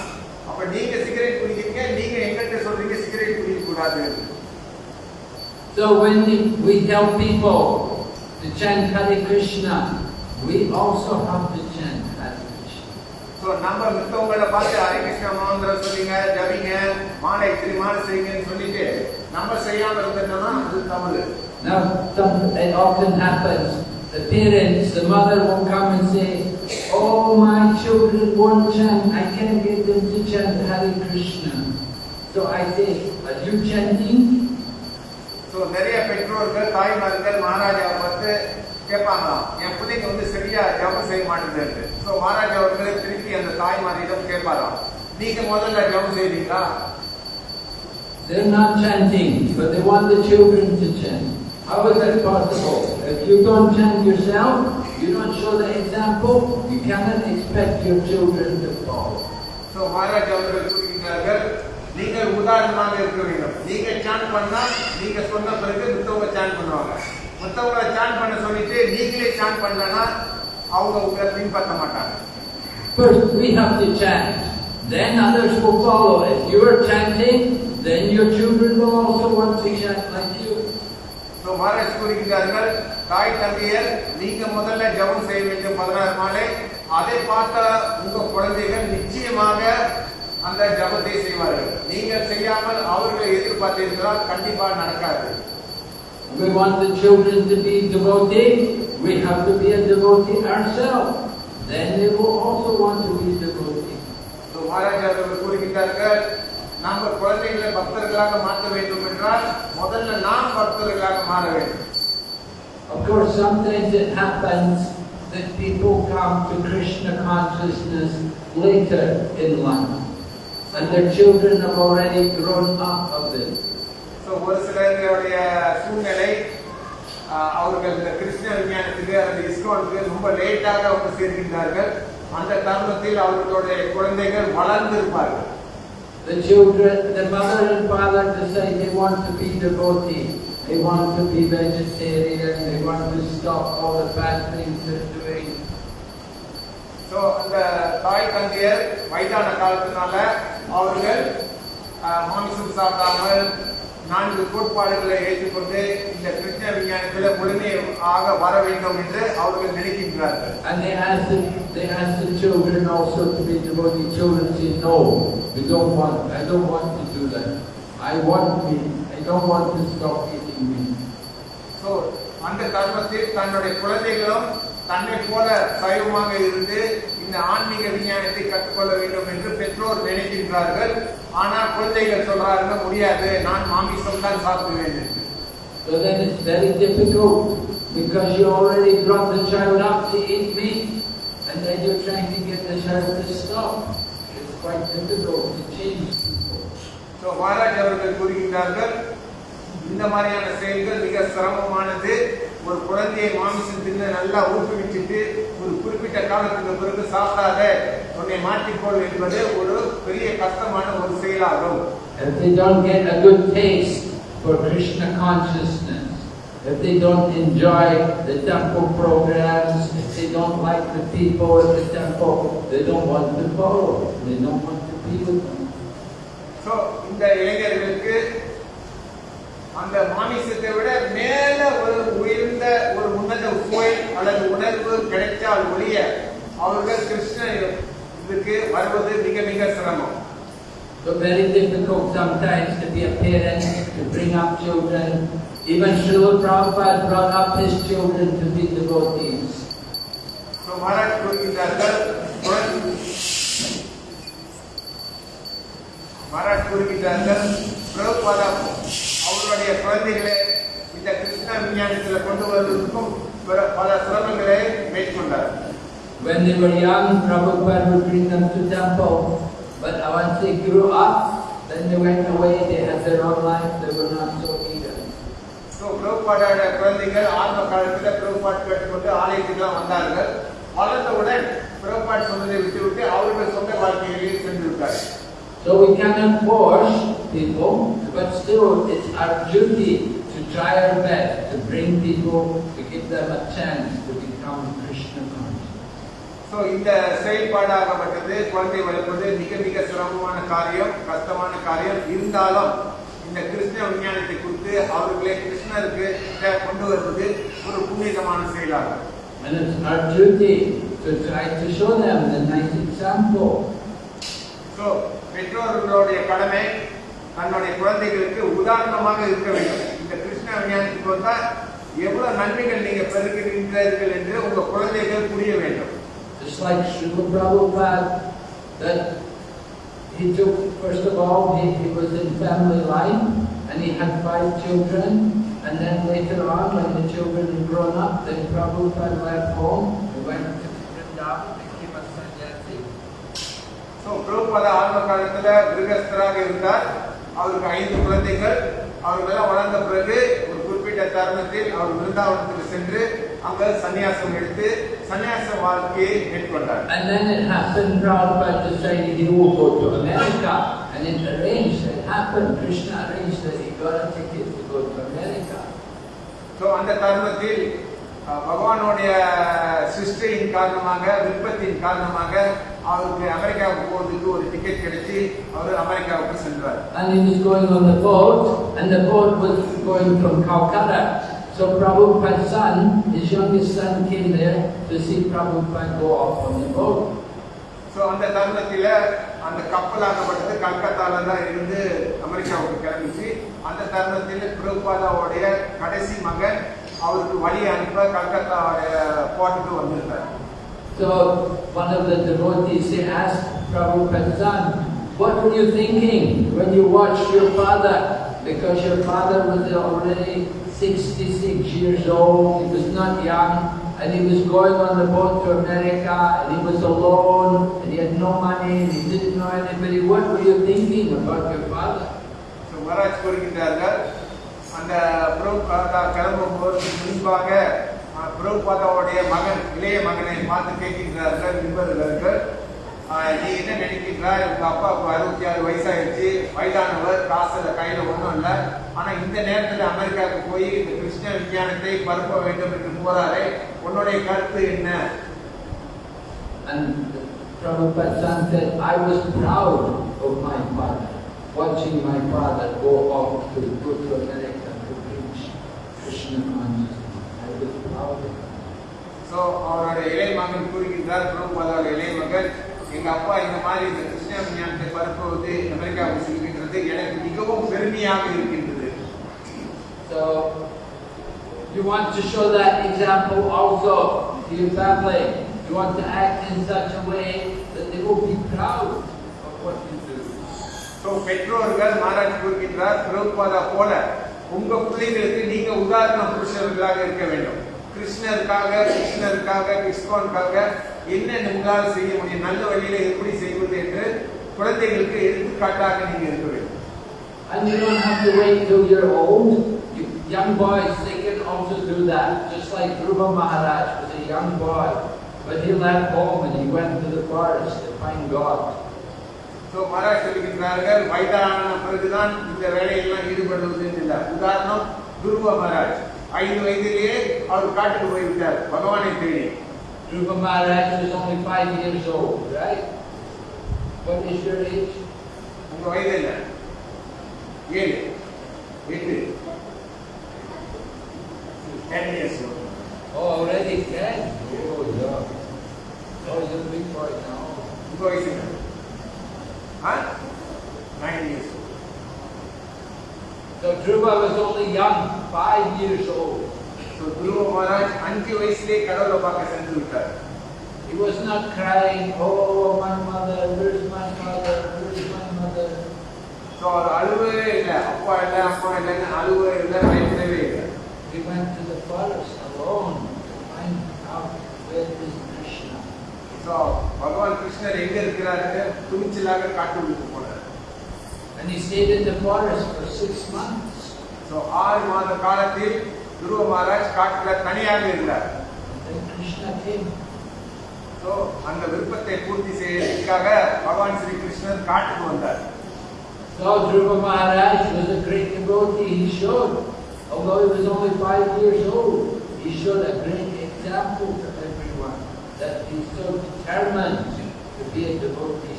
அப்ப நீங்க சிகரெட் குடிக்கிறீங்க நீங்க எங்கிட்ட சொல்றீங்க சிகரெட் குடிக்க கூடாது என்று. So when we tell people to chant Hare Krishna, we also have to chant Hare Krishna. So நம்ம மித்தவங்களை பார்த்து ஹரே கிருஷ்ண மந்திரம் சொல்லிங்க ஜபிங்க மாலை இத்திரி மாலை செய்யுங்கன்னு சொல்லிட்டு நம்ம செய்யாம இருந்துட்டோம்னா அது தவறு Now, it often happens, the parents, the mother will come and say, Oh, my children won't chant, I can't get them to chant Hare Krishna. So I say, Are you chanting? So நிறைய பெற்றோர்கள் தாய்மார்கள் மகாராஜாவை பார்த்து கேட்பாங்களாம் என் பிள்ளைங்க வந்து சரியா ஜபம் செய்ய மாட்டேங்குது ஸோ மகாராஜா அவர்கள் திருப்பி அந்த தாய்மாரிடம் கேட்பாராம் நீங்க முதல்ல ஜபம் செய்றீங்களா They're not chanting, but they want the children to chant. How is that possible? If you don't chant yourself, you don't show the example, you cannot expect your children to follow. So Maharaja அவர்கள் கூறுகின்றார்கள் நீங்கள் உதாரணமாக இருக்க வேண்டும் நீங்க San பண்ணா நீங்க சொன்ன பிறகு மித்தவங்க சான் பண்ணுவாங்க மத்தவங்களை சான் பண்ண சொல்லிட்டு நீங்களே சான் பண்ணலன்னா அவங்க உங்களை பின்பற்ற மாட்டாங்க First, we have to chant. Then others will follow. If you are chanting, then your children will also want to chant like you. So Maharaj கூறுகின்றார்கள் தாய் தந்தையர் நீங்க முதல்ல ஜெபம் செய்ய வேண்டும் பதினாறு நாளை அதை பார்த்த உங்க குழந்தைகள் நிச்சயமாக அந்த ஜெபத்தை செய்வார்கள் நீங்கள் செய்யாமல் அவர்களை எதிர்பார்த்தீர்களா கண்டிப்பா நடக்காது We want the children to be devotee. We have to be a devotee ourselves. Then they will also want to be devotee. Maharaja அவர்கள் கூறுகின்றார்கள் நம்ம குழந்தைகளை பக்தர்களாக மாற்ற வேண்டும் என்றால் முதல்ல நாம் பக்தர்களாக மாற வேண்டும். Of course, sometimes it happens that people come to Krishna consciousness later in life, and their children have already grown up a bit. So ஒரு சிலருடைய சூழ்நிலை அவர்கள் இந்த கிருஷ்ண விஞ்ஞானத்துக்கு அந்த இஸ்கானுக்கு ரொம்ப லேட்டாக அவங்க சேர்கின்றார்கள். அந்த தருணத்தில் அவர்களுடைய குழந்தைகள் வளர்ந்திருப்பார்கள். The children, the mother and father decide they want to be devotees. They want to be vegetarian. They want to stop all the bad things they're doing. So அந்த தாய் தந்தையர் வயதான காலத்தினால அவர்கள் ஆஹ், மாமிசம் சாப்பிடாமல் நான்கு கோட்பாடுகளை ஏற்றுக்கொண்டு இந்த கிருஷ்ண விஞ்ஞானத்தில் முழுமையாக வர வேண்டும் என்று அவர்கள் நினைக்கின்றார்கள் And they ask the, they ask the children also to be devotees. Children say, no, we don't want, I don't want to do that. I want meat. I don't want to stop eating meat. So அந்த தருணத்தில் தன்னுடைய குழந்தைகளும் தன்னை போல சைவமாக இருந்து இந்த ஆன்மீக விஞ்ஞானத்தை கற்றுக்கொள்ள வேண்டும் என்று பெற்றோர் நினைக்கின்றார்கள் ஆனால் குழந்தைகள் சொல்றாங்க முடியாது நான் மாமிசம் தான் சாப்பிடுவேன் என்று So then it's very difficult because you already brought the child up to eat meat and then you're trying to get the child to stop. It's people. So Maharaj அவர்கள் கூறுகின்றார்கள் இந்த மாதிரியான செயல்கள் மிக சிரமமானது ஒரு குழந்தையை மாமிசம் தின்னு நல்லா ஊக்குவிச்சுட்டு ஒரு குறிப்பிட்ட காலத்துக்கு பிறகு சாப்பிடாத உன்னை மாற்றிக்கொள் என்பது ஒரு பெரிய கஷ்டமான ஒரு செயலாகும் And they don't get a good taste for Krishna consciousness, if they don't enjoy the temple programs, if they don't like the people at the temple, they don't want to follow, they don't want to be with them. So இந்த இளைஞர்களுக்கு அந்த மாமிசத்தை விட மேல ஒரு உயர்ந்த ஒரு உன்னத சுவை அல்லது உணர்வு கிடைத்தால் ஒழிய அவர்கள் கிருஷ்ண இதுக்கு வருவது மிக மிக சிரமம் So very difficult sometimes to be a parent, to bring up children. Even Srila Prabhupada brought up his children to be devotees. So Maharaj கூறுகின்றார்கள் குழந்தை- மகாராஜ் கூறுகின்றார்கள் பிரபுபாதா அவருடைய குழந்தைகளை இந்த கிருஷ்ண விஞ்ஞானத்தில் கொண்டு வருவதற்கும் பல- பல சிரமங்களை மேற்கொண்டார் When they were young, Prabhupada would bring them to temple. But once they grew up, then they went away, they had their own life, they were not so eager. so பிரபுபாடோட குழந்தைகள் ஆரம்ப காலத்தில் பிரபுபாட் கேட்டுக்கொண்டு ஆலயத்துக்குலாம் வந்தார்கள். வளர்ந்தவுடன் பிரபுபாட் சொன்னதை விட்டுவிட்டு அவர்கள் சொந்த வாழ்க்கையிலேயே சென்று விட்டார்கள். So we cannot force people, but still it's our duty to try our best to bring people, to give them a chance to become Krishna conscious. So இந்த செயல்பாடாகப்பட்டது குழந்தை வளர்ப்பது மிக மிக சிரமமான காரியம் கஷ்டமான காரியம். இருந்தாலும் இந்த கிருஷ்ண விஞ்ஞானத்தை குறித்து அவர்களை கிருஷ்ணருக்கு கொண்டு வருவது ஒரு புண்ணியமான செயலாகும். And it's our duty to try to show them the nice example. So பெற்றோர்களுடைய கடமை தன்னுடைய குழந்தைகளுக்கு உதாரணமாக இருக்க வேண்டும். இந்த கிருஷ்ண விஞ்ஞானத்துக்கு வந்தா எவ்வளவு நன்மைகள் நீங்க பெறுகின்றீர்கள் என்று உங்க குழந்தைகள் புரிய வேண்டும். Just like Srila Prabhupada, that he took, first of all, he, he was in family life and he had five children. And then later on, when the children had grown up, then Prabhupada left home, he went to Vrindavan, became a sannyasi. So Prabhupada ஆரம்ப காலத்துல கிரகஸ்தராக இருந்தார் அவருக்கு ஐந்து குழந்தைகள் அவர்களெல்லாம் வளர்ந்த பிறகு ஒரு குறிப்பிட்ட தருணத்தில் அவர் விருந்தாவனத்துக்கு சென்று அங்க சன்னியாசம் எடுத்து சன்னியாச வாழ்க்கையை மேற்கொண்டார் And then it happened, Prabhupada decided he would go to America. And it arranged, it happened, Krishna arranged that he got a ticket to go to America. So அந்த தருணத்தில் பகவானுடைய சிருஷ்டியின் காரணமாக விருப்பத்தின் காரணமாக அவருக்கு அமெரிக்காவுக்கு போவதற்கு ஒரு டிக்கெட் கிடைச்சி அவர் அமெரிக்காவுக்கு சென்றார் And he was going on the boat, and the boat was going from Calcutta. So Prabhupada's son, his youngest son, came there to see Prabhupada go off on the boat. So அந்த தருணத்தில் அந்த கப்பலாகப்பட்டது கல்கத்தால தான் இருந்து அமெரிக்காவுக்கு கிளம்பிச்சு அந்த தருணத்தில் பிரபுபாதாவுடைய கடைசி மகன் அவருக்கு வழி அனுப்ப கல்கத்தாவுடைய போர்ட்டுக்கு வந்திருந்தார் So one of the devotees they asked Prabhupada son, what were you thinking when you watched your father? Because your father was already 66 years old, he was not young, and he was going on the boat to America, and he was alone, and he had no money, and he didn't know anybody. What were you thinking about your father? So Maharaj கூறுகின்றார்கள் அந்த பிரபுபாதா கிளம்பும் போது முன்பாக அஹ், பிரபுபாதாவுடைய மகன் இளைய மகனை பார்த்து கேட்கின்றார்கள் நிபுணர்கள் ஆஹ், நீ என்ன நினைக்கின்றாய் உங்க அப்பாவுக்கு அறுபத்தி ஆறு வயசாயிருச்சு வயதானவர் காசுல கையில ஒண்ணும் இல்ல. ஆனா இந்த நேரத்துல அமெரிக்காவுக்கு போய் இந்த கிருஷ்ண விஞ்ஞானத்தை பரப்ப வேண்டும் என்று போறாரே. உன்னுடைய கருத்து என்ன? And Prabhupada San said, I was proud of my father, watching my father go off to go to America to preach Krishna consciousness. I was proud of him. So அவருடைய இளைய மகன் கூறுகின்றார் பிரபுபாதாவோட இளைய மகன் எங்க அப்பா இந்த மாதிரி இந்த கிருஷ்ண விஞ்ஞானத்தை பரப்புவது அமெரிக்காவுக்கு செல்கின்றது எனக்கு மிகவும் பெருமையாக இருக்கின்றது So, you want to show that example also to your family. You want to act in such a way that they will be proud of what you do. So பெற்றோர்கள் மகாராஜ் கூறுகின்றார் பிரபுபாதா போல உங்க பிள்ளைகளுக்கு நீங்க உதாரண புருஷர்களாக இருக்க வேண்டும் கிருஷ்ணருக்காக கிருஷ்ணருக்காக கிறிஸ்துவனுக்காக என்ன உங்களால் செய்ய முடியும் நல்ல வழியில எப்படி செய்வது என்று குழந்தைகளுக்கு எடுத்துக்காட்டாக நீங்க இருக்க வேண்டும் And you don't have to wait till you're old. You, young boys, they can also do that. Just like Dhruva Maharaj was a young boy, but he left home and he went to the forest to find God. So Maharaj சொல்கின்றார்கள் வயதான பிறகுதான் இந்த வேலையெல்லாம் ஈடுபடுவது இல்லை உதாரணம் துருவ மகாராஜ் ஐந்து வயதிலேயே அவர் காட்டுக்கு போய்விட்டார் பகவானை தேடி Dhruva Maharaj is only five years old, right? What is your age? ಒಂದು ಐದಲ್ಲ ಏಳು Ten years old. Oh, already ten? Oh, yeah. Oh, you're a big boy now. Go ahead. Huh? Nine years old. So Dhruva was only young, five years old. So துருவ மகாராஜ் அஞ்சு வயசுலேயே கடவுளை பார்க்க சென்று விட்டார் He was not crying, oh, my mother, where's my mother, where's my mother? So அவர் அழுவவே இல்லை அப்பா இல்லை அப்பா இல்லைன்னு அழுவவே இல்லை பயப்படவே இல்லை He went to the forest alone to find out where is Krishna. So பகவான் கிருஷ்ணர் எங்க இருக்கிறாருன்னு துணிச்சலாக காட்டுக்கு போனார் And he stayed in the forest for six months. So ஆறு மாத காலத்தில் துருவ மகாராஜ் காட்டுல தனியாக இருந்தார் And then Krishna came. So அந்த விருப்பத்தை பூர்த்தி செய்யறதுக்காக பகவான் ஸ்ரீ கிருஷ்ணர் காட்டுக்கு வந்தார் So Dhruva Maharaj was a great devotee. He showed, although he was only five years old, he showed a great example to everyone that he's so determined to be a devotee.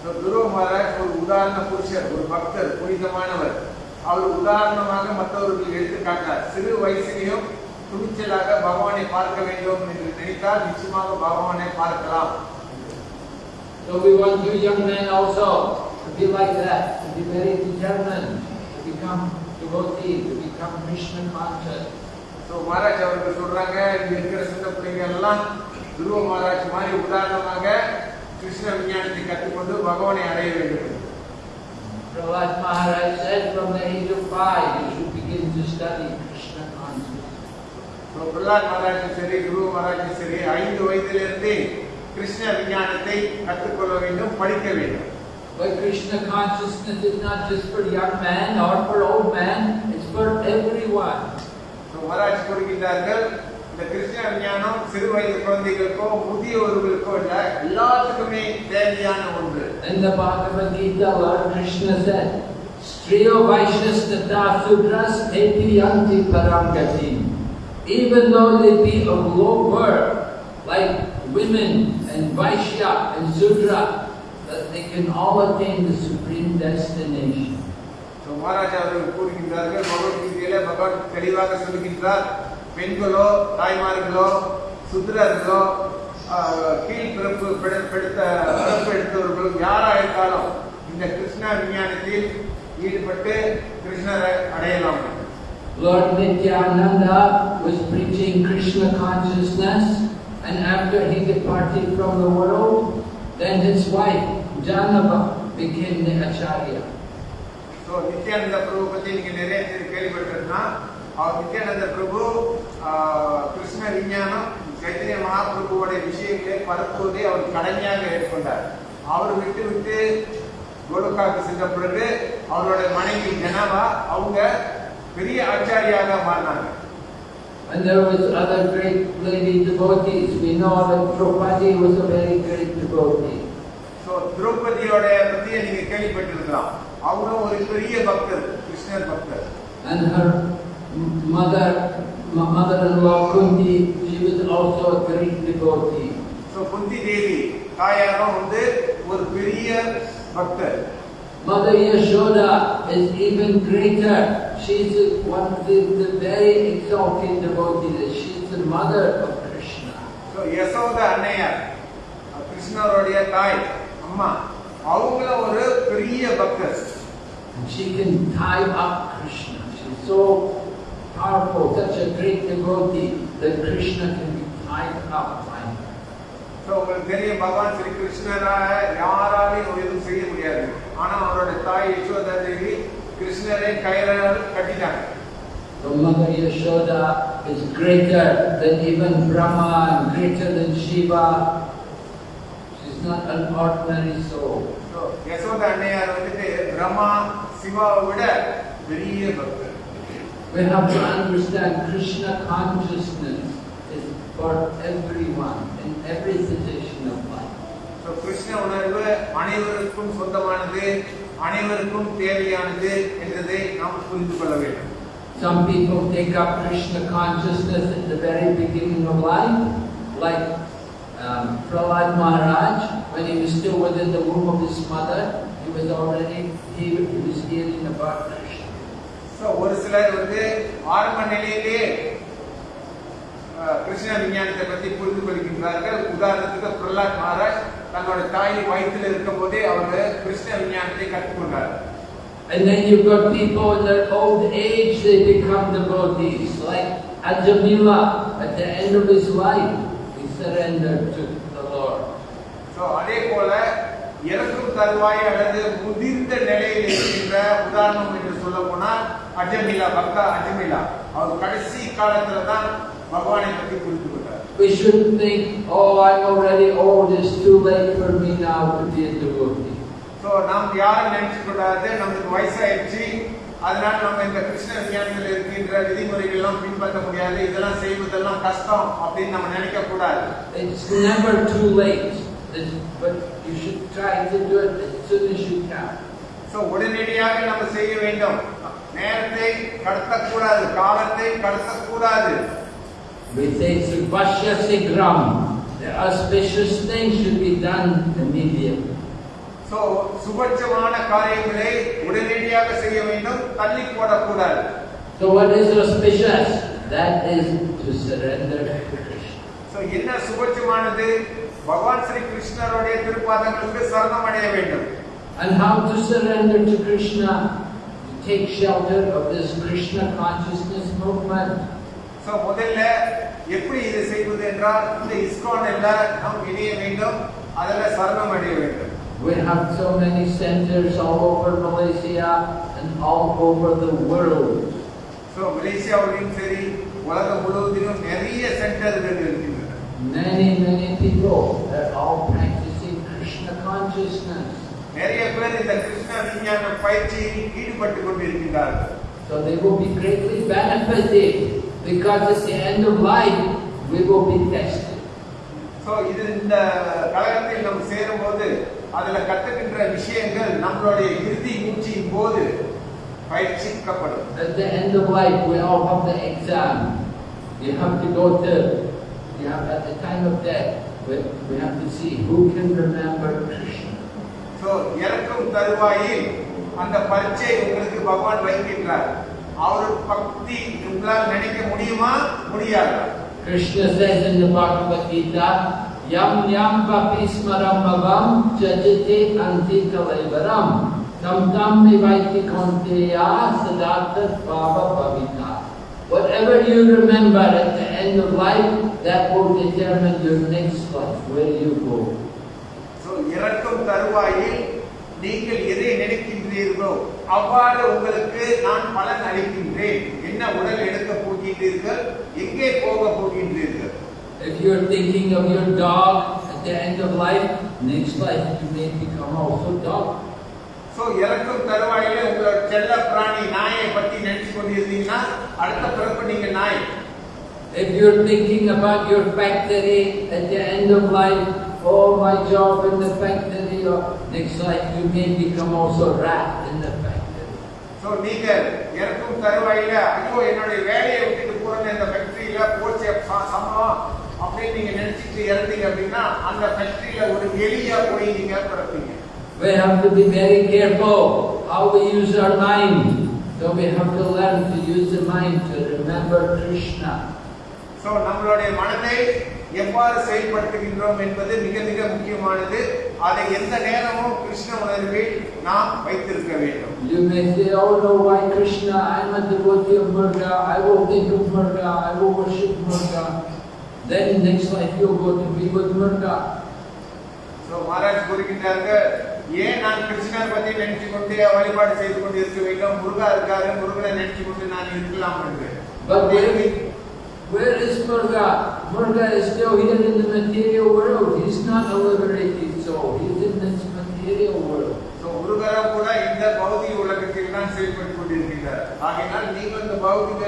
So Dhruva Maharaj ஒரு உதாரண புருஷர் ஒரு பக்தர் புனிதமானவர் அவர் உதாரணமாக மற்றவர்கள் எடுத்து காட்டார் சிறு வயசிலையும் துணிச்சலாக பகவானை பார்க்க வேண்டும் என்று நினைத்தால் நிச்சயமாக பகவானை பார்க்கலாம் So we want you young men also to be like that, to be very determined, to become devotee, to become Krishna conscious. So Maharaj அவர்கள் சொல்றாங்க இங்க இருக்கிற சின்ன பிள்ளைங்க எல்லாம் துருவ மகாராஜ் மாதிரி உதாரணமாக கிருஷ்ண விஞ்ஞானத்தை கற்றுக்கொண்டு பகவானை அடைய வேண்டும். Prahlad Maharaj said from the age of five you should begin to study Krishna consciousness. So Prahlad மகாராஜும் சரி குரு மகாராஜும் சரி ஐந்து வயதிலிருந்தே கிருஷ்ண விஞ்ஞானத்தை கற்றுக்கொள்ள வேண்டும் படிக்க வேண்டும் But Krishna consciousness is not just for young man or for old man, it's for everyone. So Maharaj கூறுகின்றார்கள் இந்த கிருஷ்ண விஞ்ஞானம் சிறு வயது குழந்தைகளுக்கோ முதியவர்களுக்கோ இல்ல எல்லாத்துக்குமே தேவையான ஒன்று the Bhagavad Gita, Lord Krishna said, Striyo Vaishnastata Sudras Eti Yanti Parangati. Even though they be of low birth, like women and Vaishya and Sudra, that they can all attain the supreme destination. So Maharaja அவர்கள் கூறுகின்றார்கள் பகவத்கீதையில பகவான் தெளிவாக சொல்கின்றார் பெண்களோ தாய்மார்களோ சுத்திரர்களோ ஆஹ், கீழ் பிறப்பு பிட- பிடித்த பிறப்பு எடுத்தவர்களும் யாரா இருந்தாலும் இந்த கிருஷ்ண விஞ்ஞானத்தில் ஈடுபட்டு கிருஷ்ணரை அடையலாம் Lord Nityananda was preaching Krishna consciousness And after he departed from the world, then his wife, Janava, became the Acharya. So Nityananda Prabhu பத்தி நீங்க நிறைய பேர் நித்யானந்த பிரபு கிருஷ்ண விஞ்ஞானம் சைத்தன்ய மகாபிரபுவோட விஷயங்களை பரப்புவதை அவர் கடமையாக ஏற்கொண்டார் அவர் விட்டு விட்டு கோலக்காக்கு சென்ற பிறகு அவரோட மனைவி ஜனவா அவங்க பெரிய ஆச்சாரியாக மாறினாங்க And there was other great lady devotees. We know that Draupadi was a very great devotee. So திரௌபதியோட பத்திய நீங்க கேள்விப்பட்டிருக்கலாம் அவரும் ஒரு பெரிய பக்தர் கிருஷ்ணர் பக்தர் And her mother, m- mother-in-law Kunti, she was also a great devotee. So Kunti Devi தாயாரும் வந்து ஒரு பெரிய பக்தர் Mother Yashoda is even greater. She's the- one of the, the very exalted devotees. She's the mother of Krishna. So Yashoda அன்னையார் கிருஷ்ணருடைய தாய் அம்மா அவங்களும் ஒரு பெரிய பக்தர் And she can tie up Krishna. She's so powerful, such a great devotee that Krishna can be tied up by her. So உங்களுக்கு தெரியும் பகவான் ஸ்ரீ கிருஷ்ணராக யாராலையும் எதுவும் செய்ய முடியாது ஆனா அவரோட தாய் யசோதா தேவி கிருஷ்ணரை கயிறால் கட்டிட்டாங்க So Mother Yashoda is greater than even Brahma and greater than Shiva. She's not an ordinary soul. So Yashoda அன்னையார் வந்துட்டு பிரம்மா சிவாவை விட பெரிய பக்தர் We have to understand Krishna consciousness is for everyone in every situation of life. So Krishna உணர்வு அனைவருக்கும் சொந்தமானது அனைவருக்கும் தேவையானது என்றதை நாம் புரிந்து கொள்ள வேண்டும் Some people take up Krishna consciousness at the very beginning of life, like um, Prahlad Maharaj, when he was still within the womb of his mother, he was already, he, he was hearing about Krishna. ஒரு சிலர் வந்து ஆரம்ப நிலையிலே கிருஷ்ண விஞ்ஞானத்தை பற்றி புரிந்து கொள்கின்றார்கள். உதாரணத்துக்கு பிரஹ்லாத் மகாராஜ் தன்னோட தாய் வயிற்றில் இருக்கும் போதே அவர் கிருஷ்ண விஞ்ஞானத்தை கற்றுக்கொண்டார். And then you've got people in their old age, they become devotees, like Ajamila, at the end of his life, he surrendered to the Lord. So அதே போல இறக்கும் தருவாய் அல்லது முதிர்ந்த நிலையில் இருக்கின்ற உதாரணம் என்று சொல்ல போனால் அஜமிலா பக்தா அஜமிலா அவர் கடைசி காலத்துல தான் பகவானை பற்றி புரிந்து கொண்டார் We shouldn't think, oh, I'm already old, it's too late for me now to be a devotee. So நாம் யாரும் நினைச்சு கூடாது நமக்கு வயசாயிடுச்சு அதனால நம்ம இந்த கிருஷ்ண விஞ்ஞானத்தில் இருக்கின்ற விதிமுறைகள் எல்லாம் பின்பற்ற முடியாது இதெல்லாம் செய்வதெல்லாம் கஷ்டம் அப்படின்னு நம்ம நினைக்க கூடாது It's never too late, It's- but you should try to do it as soon as you can. So உடனடியாக நம்ம செய்ய வேண்டும் நேரத்தை கடத்தக்கூடாது காலத்தை கடத்தக்கூடாது We say, Subhashya Sigram, the auspicious things should be done immediately. So சுபட்சமான காரியங்களை உடனடியாக செய்ய வேண்டும் தள்ளி போடக்கூடாது So what is auspicious? That is to surrender to Krishna. So என்ன சுபட்சமானது பகவான் ஸ்ரீ கிருஷ்ணருடைய திருப்பாதங்களுக்கு சரணம் அடைய வேண்டும் And how to surrender to Krishna? To take shelter of this Krishna consciousness movement. So முதல்ல எப்படி இதை செய்வது என்றால் இந்த இஸ்கான் நாம் இணைய வேண்டும் அதில் சரணம் அடைய வேண்டும் We have so many centers all over Malaysia and all over the world. So மலேசியாவிலும் சரி உலகம் முழுவதிலும் நிறைய சென்டர்கள் இருக்கின்றன Many, many people are all practicing Krishna consciousness. நிறைய பேர் இந்த கிருஷ்ண விஞ்ஞான பயிற்சியில் ஈடுபட்டு கொண்டிருக்கின்றார்கள் So they will be greatly benefited because at the end of life we will be tested. So இது இந்த கழகத்தில் நம்ம சேரும்போது அதுல கற்றுக்கின்ற விஷயங்கள் நம்மளுடைய இறுதி மூச்சின் போது பயிற்சிக்கப்படும் At the end of life we all have the exam. You have to go to, you have at the time of death, we, we have to see who can remember Krishna. So இறக்கும் தருவாயில் அந்த பரீட்சை உங்களுக்கு பகவான் வைக்கின்றார் அவர் பக்தி உங்களால் நினைக்க முடியுமா முடியாது Krishna says in the Bhagavad Gita, Yam yam papi smaram bhavam jajate antikalevaram tam tam nivaiti konteya sadatat bhava bhavita. Whatever you remember at the end of life, that will determine your next life, where you go. So, தருவாயில் நீங்கள் எதை நினைக்கின்றீர்களோ அவ்வாறு உங்களுக்கு நான் பலன் அளிக்கின்றேன் என்ன உடல் எடுக்க போகின்றீர்கள் எங்கே போக போகின்றீர்கள் If you're thinking of your dog at the end of life, next life you may become also dog. So இறக்கும் தருவாயிலே உங்களோட செல்ல பிராணி நாயை பத்தி நினைச்சு கொண்டிருந்தீங்கன்னா அடுத்த பிறப்பு நீங்க நாய் If you're thinking about your factory at the end of life, oh my job in the factory, or next life you may become also rat in the factory. So நீங்க இறக்கும் தருவாயில ஐயோ என்னுடைய வேலையை விட்டுட்டு போறேன் இந்த ஃபேக்டரியில போச்சு சம்பளம் அப்படின்னு நீங்க நினைச்சிட்டு இறந்தீங்க அப்படின்னா அந்த ஃபேக்டரியில ஒரு எலியா போய் நீங்க பிறப்பீங்க We have to be very careful how we use our mind. So we have to learn to use the mind to remember Krishna. So நம்மளுடைய மனதை எவ்வாறு செயல்படுத்துகின்றோம் என்பது மிக மிக முக்கியமானது அதை எந்த நேரமும் கிருஷ்ண உணர்வில் நாம் வைத்திருக்க வேண்டும் You may say, oh no, why Krishna? I'm a devotee of Murga. I will think of Murga. I will worship Murga. Then next life you'll go to be with Murga. So Maharaj கூறுகின்றார்கள் ஏன் நான் கிருஷ்ணர் பத்தி நினைச்சு கொண்டு வழிபாடு செய்து கொண்டு இருக்க வேண்டும் முருகா இருக்காரு முருகனை நினைச்சு கொண்டு நான் இருக்கலாம் என்று where, where is Murga? Murga is still here in the material world. He's not a liberated soul. He's in this material world. So முருகரும் கூட இந்த பௌதிக உலகத்தில் தான் செயல்பட்டு கொண்டிருக்கின்றார் ஆகையினால் நீங்கள் இந்த பௌதிக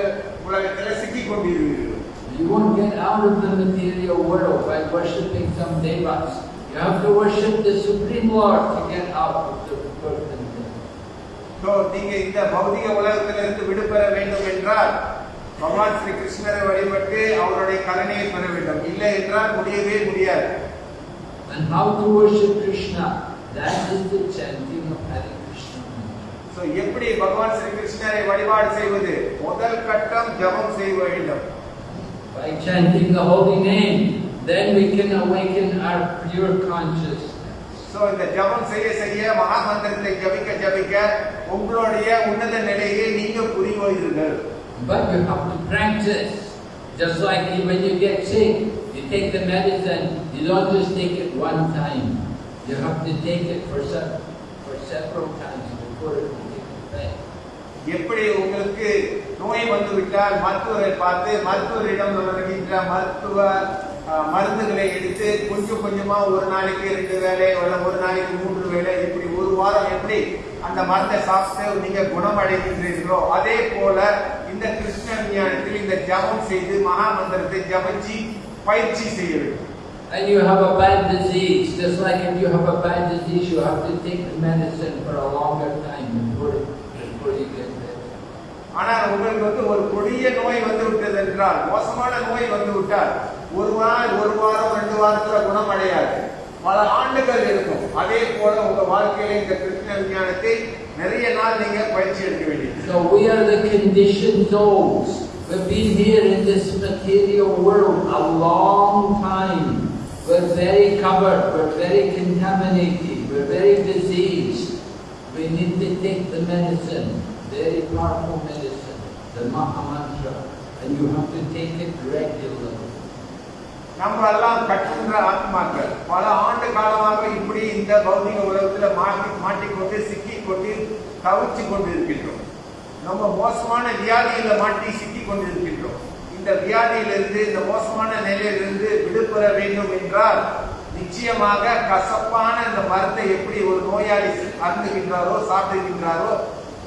உலகத்தில் சிக்கிக் கொண்டிருக்கிறீர்கள் You won't get out of the material world by worshipping some devas. You have to worship the Supreme Lord to get out of the birth and death. So நீங்க இந்த பௌதிக உலகத்திலிருந்து விடுபெற வேண்டும் என்றால் பகவான் ஸ்ரீ கிருஷ்ணரை வழிபட்டு அவருடைய கருணையை பெற வேண்டும் இல்லை என்றால் முடியவே முடியாது And how to worship Krishna? That is the chanting of Hare Krishna. So எப்படி பகவான் ஸ்ரீ கிருஷ்ணரை வழிபாடு செய்வது முதல் கட்டம் ஜபம் செய்ய வேண்டும் By chanting the holy name, then we can awaken our pure consciousness. So இந்த ஜபம் செய்ய செய்ய மகா மந்திரத்தை ஜபிக்க ஜபிக்க உங்களுடைய உன்னத நிலையை நீங்க புரிவீர்கள் But you have to practice. Just like when you get sick, you take the medicine, you don't just take it one time. You have to take it for, se- for several times before it will take effect. எப்படி உங்களுக்கு நோய் வந்துவிட்டால் மருத்துவரை பார்த்து மருத்துவரிடம் வருகின்ற மருத்துவ மருந்துகளை எடுத்து கொஞ்சம் கொஞ்சமா ஒரு நாளைக்கு ரெண்டு வேலை இல்ல ஒரு நாளைக்கு மூன்று வேலை இப்படி ஒரு வாரம் எப்படி அந்த மருந்தை சாப்பிட்டு நீங்க குணமடைகின்றீர்களோ அதே போல இந்த கிருஷ்ண விஞ்ஞானத்தில் இந்த ஜபம் செய்து மகா மந்திரத்தை ஜபிச்சு பயிற்சி செய்ய வேண்டும். And you have a bad disease, just like if you have a bad disease, you have to take the medicine for a longer time before, before you get better. ஆனால் உங்களுக்கு வந்து ஒரு கொடிய நோய் வந்து விட்டது என்றால் மோசமான நோய் வந்து விட்டால் ஒரு வாரம் ஒரு வாரம் ரெண்டு வாரத்துல குணமடையாது பல ஆண்டுகள் இருக்கும். அதே போல உங்க வாழ்க்கையில இந்த கிருஷ்ண விஞ்ஞானத்தை நிறைய நாள் நீங்க பயிற்சி எடுக்க வேண்டியது So we are the conditioned souls. We've been here in this material world a long time. We're very covered, we're very contaminated, we're very diseased. We need to take the medicine, very powerful medicine, the Maha Mantra, and you have to take it regularly. நம்ம எல்லாம் கற்றுன்ற ஆத்மாக்கள் பல ஆண்டு காலமாக இப்படி இந்த பௌதிக உலகத்துல மாட்டி மாட்டிக்கொண்டு சிக்கிக் கொண்டு தவிர்த்து கொண்டு இருக்கின்றோம் நம்ம மோசமான வியாதியில மாட்டி சிக்கிக் கொண்டிருக்கின்றோம். இந்த வியாதியிலிருந்து இந்த மோசமான நிலையிலிருந்து விடுபெற வேண்டும் என்றால் நிச்சயமாக கசப்பான இந்த மருந்தை எப்படி ஒரு நோயாளி அருந்துகின்றாரோ சாப்பிடுகின்றாரோ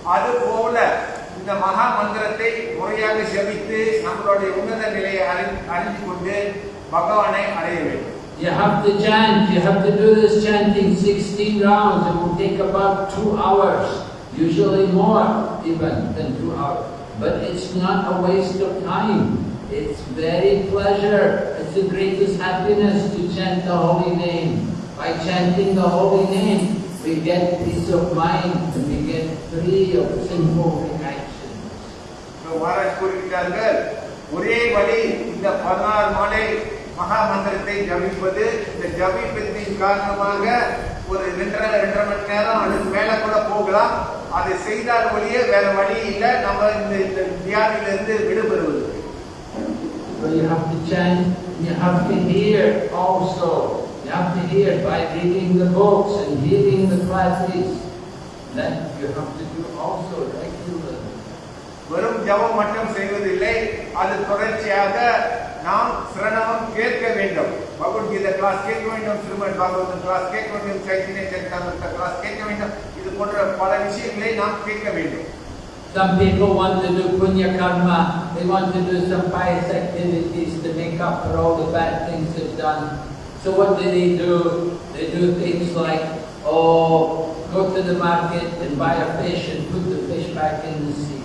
அது போல இந்த மகா மந்திரத்தை முறையாக செவித்து நம்மளுடைய உன்னத நிலையை அறி- அறிந்து கொண்டு பகவானை அடைய வேண்டும். You have to chant, you have to do this chanting 16 rounds. It will take about two hours, usually more even than two hours. But it's not a waste of time. It's very pleasure. It's the greatest happiness to chant the holy name. By chanting the holy name, we get peace of mind and we get free of sinful reactions. So, Maharaj கூறுகிறார்கள் ஒரே வழி இந்த பதினாறு மாலை மகா மந்திரத்தை ஜபிப்பது இந்த ஜபிப்பதின் காரணமாக ஒரு ரெண்டரை ரெண்டரை மணி நேரம் அதுக்கு மேல கூட போகலாம் அதை செய்தால் வழியே வேற வழி இல்லை நம்ம இந்த இந்த வியாதியிலிருந்து விடுபெறுவது So you have to chant you have to hear also. You have to hear by reading the books and hearing the classes. Then you have to do also regularly. வெறும் ஜெபம் மட்டும் செய்வதில்லை அது தொடர்ச்சியாக நாம் சிரணம் கேட்க வேண்டும் பகவத்கீதை கிளாஸ் கேட்க வேண்டும் ஸ்ரீமத் பாகவதம் கிளாஸ் கேட்க வேண்டும் சைத்தன்ய சரிதாமிருத்த கிளாஸ் கேட்க வேண்டும் இது போன்ற பல விஷயங்களை நாம் கேட்க வேண்டும் Some people want to do punya karma. They want to do some pious activities to make up for all the bad things they've done. So what do they do? They do things like, oh, go to the market and buy a fish and put the fish back in the sea.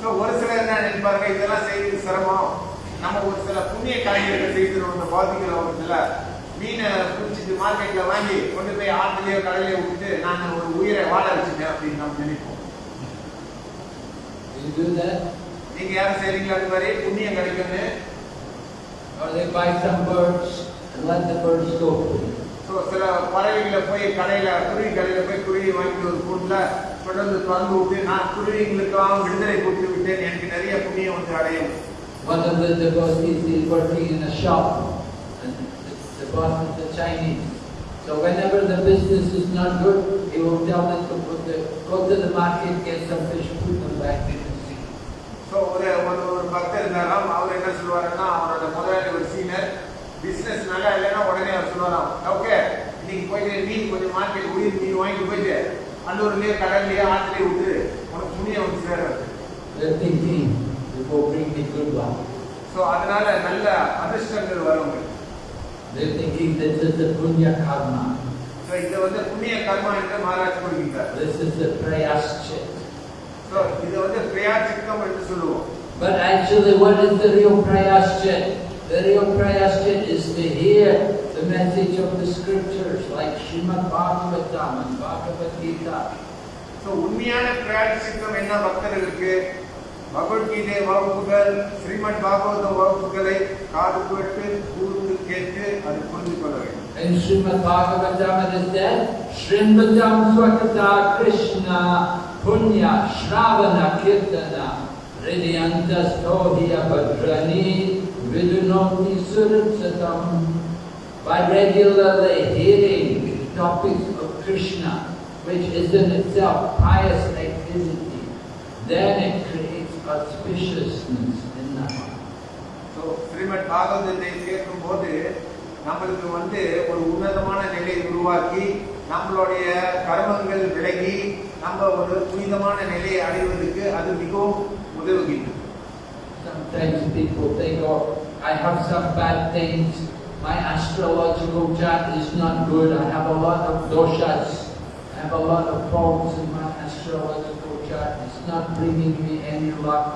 So ஒரு சிலர் என்ன நினைப்பாங்க இதெல்லாம் செய்வது சிரமம் நம்ம ஒரு சில புண்ணிய காரியங்கள் செய்திருவோம் இந்த ஒரு சில மீனை பிடிச்சிட்டு மார்க்கெட்ல வாங்கி கொண்டு போய் ஆற்றுலயோ கடலையோ விட்டுட்டு நான் ஒரு உயிரை வாழ வச்சுட்டேன் அப்படின்னு நம்ம நினைப்போம்? நீங்க யாரும் செய்றீங்களா அது மாதிரி புண்ணியம் கிடைக்கும்னு Or they buy some birds and let the birds go free. So சில பறவைகளை போய் கடையில குருவி கடையில போய் குருவி வாங்கி ஒரு கூண்டுல தொடர்ந்து திறந்து விட்டு நான் குருவிங்களுக்கெல்லாம் விடுதலை கொடுத்து விட்டேன் எனக்கு நிறைய புண்ணியம் வந்து அடையும் One of the devotees is working in a shop, and the, the boss is a Chinese. So whenever the business is not good, he will tell them to put the, go to the market, get some fish, put them back in the sea. So ஒரு ஒரு ஒரு பக்தர் இருந்தாராம் அவர் என்ன சொல்லுவாருன்னா அவரோட முதலாளி ஒரு senior business நல்லா இல்லைன்னா உடனே அவர் சொல்லுவாராம் ஓகே இன்னைக்கு போயிட்டு மீன் கொஞ்சம் மார்க்கெட் உயிர் மீன் வாங்கிட்டு போயிட்டு அன்னூர்லயோ கடல்லையோ ஆற்றுலயோ விட்டு உனக்கு புண்ணியம் வந்து சேராது. ஸோ அதனால நல்ல அதிர்ஷ்டங்கள் வரும் They're thinking this is the punya karma. So இது வந்து புண்ணிய கர்மா என்று மகாராஜ் கொடுக்கின்றார் This is the prayaschit. So இது வந்து பிரியாச்சிக்கம் என்று சொல்லுவோம் But actually, what is the real prayaschit? The real prayaschit is to hear the message of the scriptures like Srimad Bhagavatam and Bhagavad Gita. So உண்மையான பிராயச்சித்தம் என்ன பக்தர்களுக்கு பகவத்கீதை வகுப்புகள் ஸ்ரீமத் பாகவத வகுப்புகளை காது கேட்டு கூர்ந்து கேட்டு அது புரிந்து கொள்ள வேண்டும் In Srimad Bhagavatam it is said, Srimvatam Swakata Krishna Punya Shravana Kirtana Hridyantas Tohya Bhadrani Vidunoti Surutsatam By regularly hearing topics of Krishna, which is in itself pious activity, then it creates auspiciousness in the heart. So Srimad பாகவதத்தை கேட்கும் போது நம்மளுக்கு வந்து ஒரு உன்னதமான நிலையை உருவாக்கி நம்மளுடைய கர்மங்கள் விலகி நம்ம ஒரு புனிதமான நிலையை அடைவதற்கு அது மிகவும் உதவுகின்றது Sometimes people think, oh, I have some bad things. My astrological chart is not good. I have a lot of doshas. I have a lot of faults in my astrological chart. It's not bringing me any luck.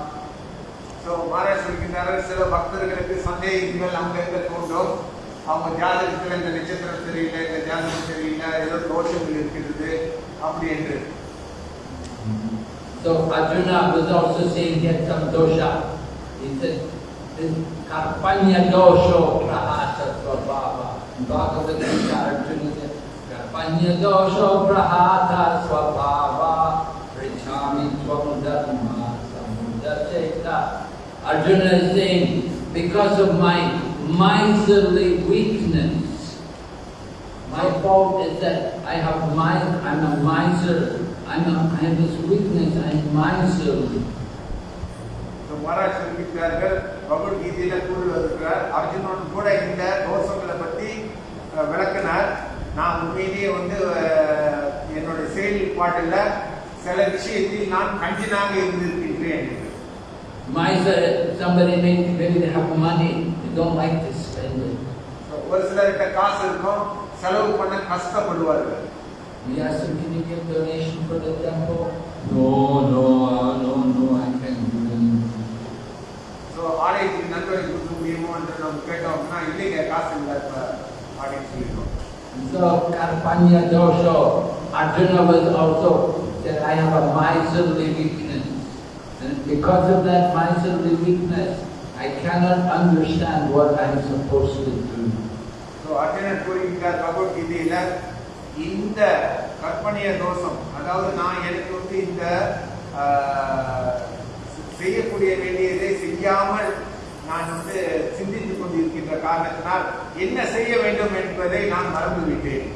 So Maharaj சொல்கின்றார்கள் சில பக்தர்களுக்கு சந்தேகங்கள் அங்கங்க தோன்றும் அவங்க ஜாதகத்தில் இந்த நட்சத்திரம் சரியில்லை இந்த ஜாதகம் சரியில்லை ஏதோ தோஷங்கள் இருக்கிறது அப்படி என்று So Arjuna was also saying he had some dosha. He said, this karpanya dosho prahata svabhava. In Bhagavad Gita, Arjuna said, karpanya dosho prahata svabhava. Prichami tvam dharma samudacheta. Arjuna is saying, because of my miserly weakness, my fault is that I have mis I'm a miser. I'm a, I have this weakness. I'm miserly. So Maharaj சொல்லியிருக்கிறார்கள் பகவத்கீதையில கூறுவதற்கிறார் அர்ஜுனன் கூட இந்த தோஷங்களை பற்றி விளக்கினார் நான் உண்மையிலேயே வந்து அஹ், என்னுடைய செயல்பாட்டில் சில விஷயத்தில் நான் கஞ்சினாக இருந்திருக்கின்றேன். Miser, somebody may, maybe they have money, they don't like to spend it. So, ஒரு சிலர்கிட்ட காசு இருக்கும் செலவு பண்ண கஷ்டப்படுவார்கள் We ask them, can you give donation for the temple? No, no, no, ஆலயத்துக்கு நன்கொடை கொடுக்க முடியுமோ என்று நம்ம கேட்டோம் அப்படின்னா இல்லைங்க காசு இல்லை இப்போ அப்படின்னு சொல்லிடுவோம் And so, Karpanya dosha, Arjuna was also said, I have a miserly weakness. And because of that miserly weakness, I cannot understand what I'm supposed to do. So Arjunan கூறுகிறார் பகவத்கீதையில இந்த கற்பனைய தோஷம் அதாவது நான் எனக்கு வந்து இந்த ஆஹ், செய்யக்கூடிய வேண்டியதை செய்யாமல் நான் வந்து சிந்தித்துக் கொண்டிருக்கின்ற காரணத்தினால் என்ன செய்ய வேண்டும் என்பதை நான் மறந்துவிட்டேன்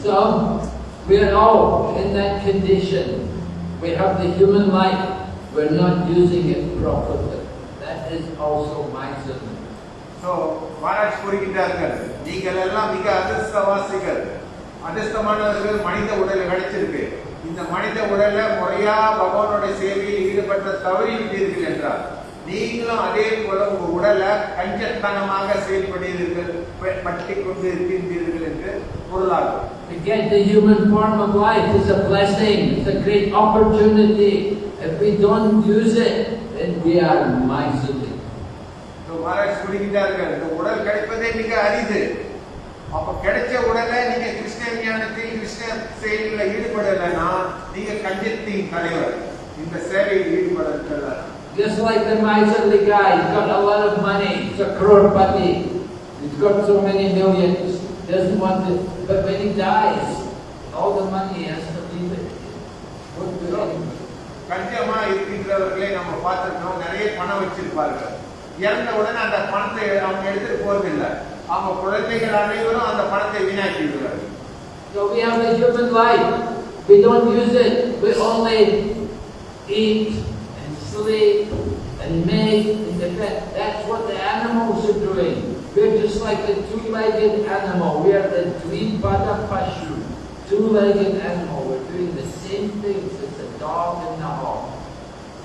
So, we are all in that condition. We have the human life, we're not using it properly. That is also miserly. So Maharaj கூறுகின்றார்கள் நீங்கள் எல்லாம் மிக அதிர்ஷ்டவாசிகள் அதிர்ஷ்டமானவர்கள் மனித உடல் கிடைச்சிருக்கு இந்த மனித உடலை முறையா பகவானுடைய சேவையில் ஈடுபட்ட தவறி விட்டீர்கள் என்றார் நீங்களும் அதே போல உங்க உடலை கஞ்சத்தனமாக செயல்படுகிறீர்கள் ப- பற்றிக் கொண்டு இருக்கின்றீர்கள் என்று பொருளாகும் To get the human form of life is a blessing, it's a great opportunity. If we don't use it, then we are miserly. So Maharaj கூறுகின்றார்கள் இந்த உடல் கிடைப்பதே மிக அரிது அப்ப கிடைச்ச உடலை நீங்க கிருஷ்ண கிருஷ்ண செயலில் ஈடுபடலைன்னா நீங்க கஞ்சத்தின் தலைவர். இந்த சேவையில் ஈடுபடல Just like the miserly guy, he's got a lot of money, he's a crorepati, he's got so many millions, doesn't want to, but when he dies, all the money has to leave it. What do you கஞ்சமா இருக்கின்றவர்களை நம்ம பார்த்திருக்கோம். நிறைய பணம் வச்சிருப்பார்கள். இறந்த உடனே அந்த பணத்தை அவங்க எடுத்துட்டு போறதில்லை. அவங்க குழந்தைகள் அனைவரும் அந்த பணத்தை வீணாக்கி விடுவார்கள் So we have a human life. We don't use it. We only eat and sleep and make and defend. That's what the animals are doing. We're just like the two-legged animal. We are the Dvipada Pashu, two-legged animal. We're doing the same things as the dog and the hog.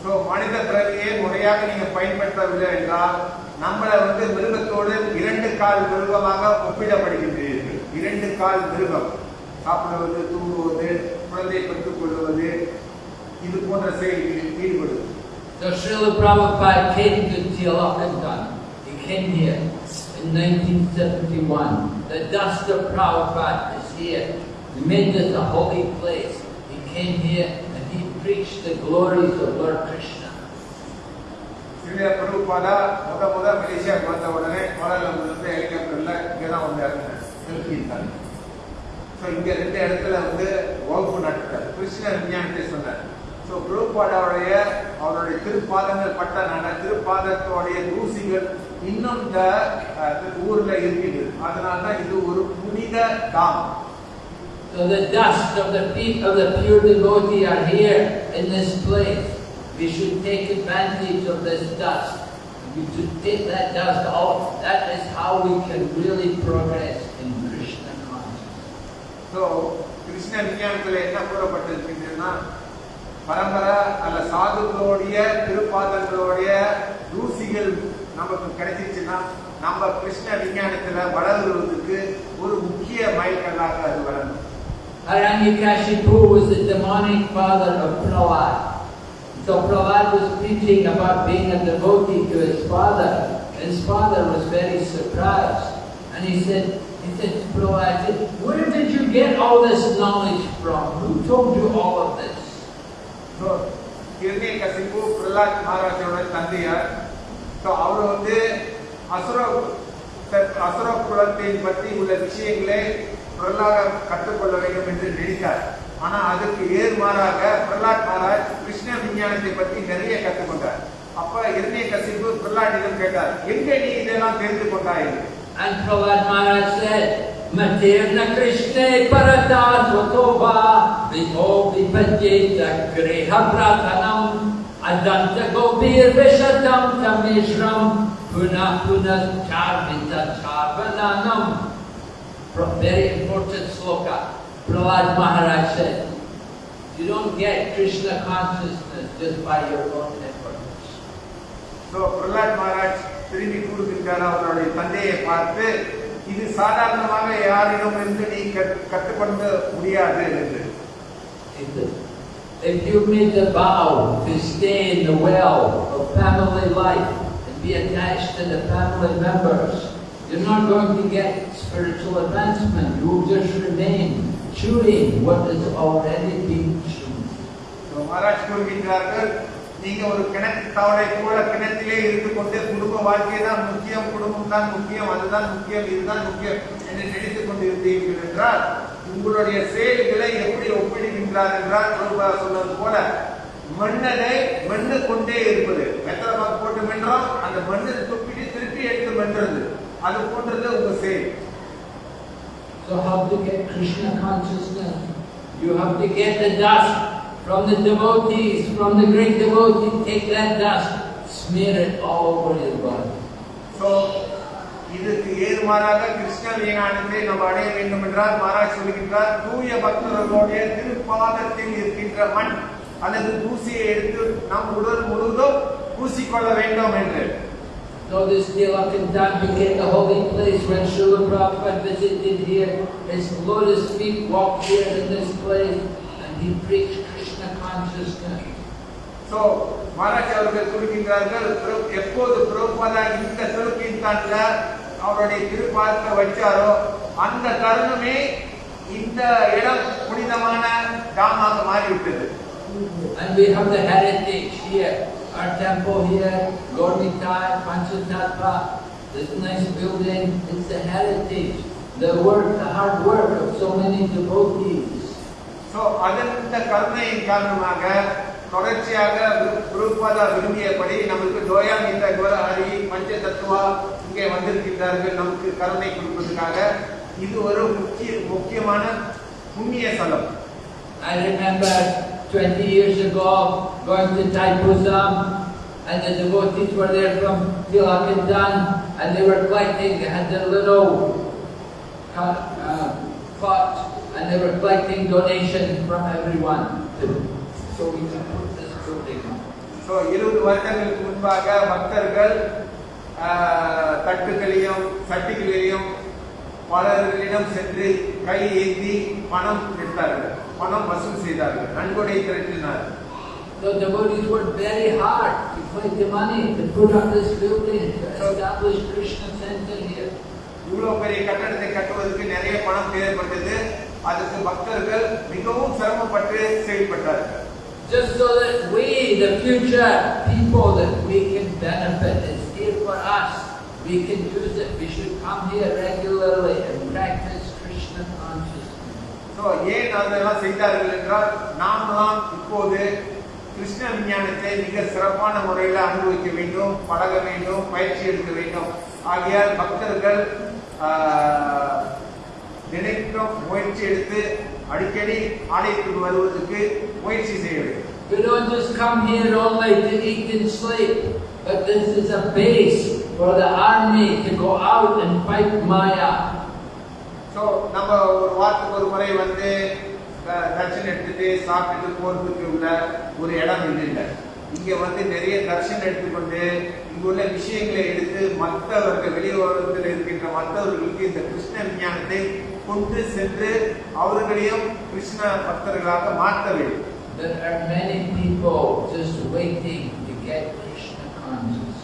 So மனித பிறவியை முறையாக நீங்க பயன்படுத்தவில்லை என்றால் நம்மளை வந்து மிருகத்தோடு இரண்டு கால் மிருகமாக ஒப்பிடப்படுகின்றீர்கள் இரண்டு கால் மிருகம் சாப்பிடுவது தூங்குவது குழந்தையை பெற்றுக் கொள்வது இது போன்ற செயல்களில் ஈடுபடுவது So Srila Prabhupada came to Tilakantan. He came here in 1971. The dust of Prabhupada is here. He made this a holy place. He came here and he preached the glories of Lord Krishna. சிறிய பிரபுபாதா முத முத மலேசியாவுக்கு வந்த உடனே கோலாலம்பூர்லேருந்து ஹெலிகாப்டர்ல இங்கே தான் வந்து இறங்கினேன் டெல்லியில் So இங்கே ரெண்டு இடத்துல வந்து வகுப்பு நடத்தார் கிருஷ்ண விஞ்ஞானத்தை சொன்னார் ஸோ பிரபுபாடாவுடைய அவருடைய திருப்பாதங்கள் பட்ட நட திருப்பாதத்தோடைய தூசிகள் இன்னும் இந்த ஊர்ல இருக்குது அதனால தான் இது ஒரு புனித தாம் So the dust of the feet of the pure devotee are here in this place. We should take advantage of this dust. We should take that dust off. That is how we can really progress. So Krishna விஞ்ஞானத்தில் என்ன கூறப்பட்டிருக்கின்றதுன்னா பரம்பரை அல்ல சாதுக்களுடைய திருப்பாதங்களுடைய தூசிகள் நமக்கு கிடைச்சிச்சுன்னா நம்ம கிருஷ்ண விஞ்ஞானத்துல வளருவதற்கு ஒரு முக்கிய மைல்கல்லாக அது வரணும் Hiranyakashipu was the demonic father of Prahlad. So Prahlad was preaching about being a devotee to his father. His father was very surprised. And he said, he said to Prahlad, he said, where did you get all this knowledge from? Who told you all of this? So Hiranyakashipu Prahlad மகாராஜோட தந்தையார் so அவர் வந்து அசுர அசுர குலத்தை பற்றி உள்ள விஷயங்களை பிரலாத் கற்றுக்கொள்ள வேண்டும் என்று நினைத்தார் ஆனா அதற்கு ஏர்மாறாக பிரலாத் மகாராஜ் கிருஷ்ண விஞ்ஞானத்தை பற்றி நிறைய கற்றுக்கொண்டார் அப்ப இரணிய கசிப்பு பிரலாட்டிடம் கேட்டார் எங்க நீ இதெல்லாம் தெரிந்து கொண்டாய் என்று. And Prahlad Maharaj said, Materna Krishna Parata Svatova Vitopi Padjeta Griha Pratanam Adanta Gopir Vishatam Tamishram Puna Puna Charmita Charvananam Very important sloka. Prahlad Maharaj said, you don't get Krishna consciousness just by your own efforts. So Prahlad Maharaj திரும்பி கூறுகின்றார் அவருடைய தந்தையை பார்த்து இது சாதாரணமாக யாரிடம் இருந்து நீ கற்று- கற்றுக்கொண்டு முடியாது என்று He said, If you made the vow to stay in the well of family life and be attached to the family members, you're not going to get spiritual advancement. You will just remain chewing what is already being chewed. So Maharaj கூறுகின்றார்கள் நீங்க ஒரு கிணத்து தவளை போல கிணத்திலே இருந்து கொண்டு குடும்ப வாழ்க்கை தான் முக்கியம் குடும்பம் தான் முக்கியம் அதுதான் முக்கியம் இதுதான் முக்கியம் என்று நினைத்துக் கொண்டு இருந்தீர்கள் என்றால் உங்களுடைய செயல்களை எப்படி ஒப்பிடுகின்றார் என்றால் குருபா சொன்னது போல மண்ணனை மண்ணு கொண்டே இருப்பது. வெத்தலை பாக்கு போட்டு மென்றோம் அந்த மண்ணு துப்பிட்டு திருப்பி எடுத்து மென்றது. அது போன்றது உங்க செயல். So how to get Krishna consciousness? You have to get the dust. from the devotees, from the great devotees, take that dust, smear it all over your body. So இதுக்கு ஏதுமாறாக கிருஷ்ண விஞ்ஞானத்தை நம்ம அடைய வேண்டும் என்றால் மகாராஜ் சொல்லுகின்றார் தூய பக்தர்களுடைய திருப்பாதத்தில் இருக்கின்ற மண் அல்லது தூசியை எடுத்து நம் உடல் முழுவதும் பூசிக்கொள்ள வேண்டும் என்று So this Tilakantan became the holy place when Srila Prabhupada visited here. His lotus feet walked here in this place and he preached Krishna consciousness. so Maharaj அவர்கள் சொல்கின்றார்கள் பிர- எப்போது பிரபுபாதா இந்த திருக்கின்தான்ல அவருடைய திருப்பாதத்தை வச்சாரோ அந்த தருணமே இந்த இடம் புனிதமான தாமாக மாறிவிட்டது And we have the heritage here. Our temple here, Gormitai, Panchatattva, this nice building, it's the heritage. The work, the hard work of so many devotees. So அதன் கருணையின் காரணமாக தொடர்ச்சியாக குருபாதா விரும்பியபடி நமக்கு தோயா இந்த கோரஹரி பஞ்ச தத்துவா இங்கே வந்திருக்கின்றார்கள் நமக்கு கருணை கொடுப்பதற்காக இது ஒரு முக்கிய முக்கியமான புண்ணிய ஸ்தலம் I remember 20 years ago going to Taipusam and the devotees were there from Tilakantan and they were collecting, they had their little cut, uh, pot and they were collecting donations from everyone to, so we can put this building. So இருபது வருடங்களுக்கு முன்பாக ஆஹ், தட்டுகளையும் சட்டிகளையும் பலரிடம் சென்று கை ஏந்தி பணம் எடுத்தார்கள் பணம் வசூல் செய்தார்கள் நன்கொடை திரட்டினார் The devotees worked very hard to collect the money to put up this building, to establish Krishna Center here. இவ்வளவு பெரிய கட்டடத்தை கட்டுவதற்கு நிறைய பணம் தேவைப்பட்டது அதுக்கு பக்தர்கள் மிகவும் சிரமப்பட்டு செயல்பட்டார்கள் Just so that we, the future people, that we can benefit. It's here for us. We can use it. We should come here regularly and practice Krishna consciousness. So ஏன் அதெல்லாம் செய்தார்கள் என்றால் நாமெல்லாம் இப்போது கிருஷ்ண விஞ்ஞானத்தை மிக சிறப்பான முறையில் அனுபவிக்க வேண்டும் பழக வேண்டும் பயிற்சி எடுக்க வேண்டும் ஆகையால் பக்தர்கள் ஆஹ், நினைக்கும் முயற்சி எடுத்து அடிக்கடி ஆலயத்துக்கு வருவதற்கு முயற்சி செய்ய வேண்டும் We don't just come here only to eat and sleep, but this is a base for the army to go out and fight Maya. So நம்ம ஒரு வாரத்துக்கு ஒரு முறை வந்து த- தர்ஷன் எடுத்துட்டு சாப்பிட்டுட்டு போறதுக்கு உள்ள ஒரு இடம் இது இல்லை இங்க வந்து நிறைய தர்ஷன் எடுத்துக்கொண்டு இங்க உள்ள விஷயங்களை எடுத்து மற்றவர்கள் வெளியுலகத்தில் இருக்கின்ற மற்றவர்களுக்கு இந்த கிருஷ்ண விஞ்ஞானத்தை கொண்டு சென்று அவர்களையும் கிருஷ்ண பக்தர்களாக மாற்ற வேண்டும் There are many people just waiting to get Krishna consciousness.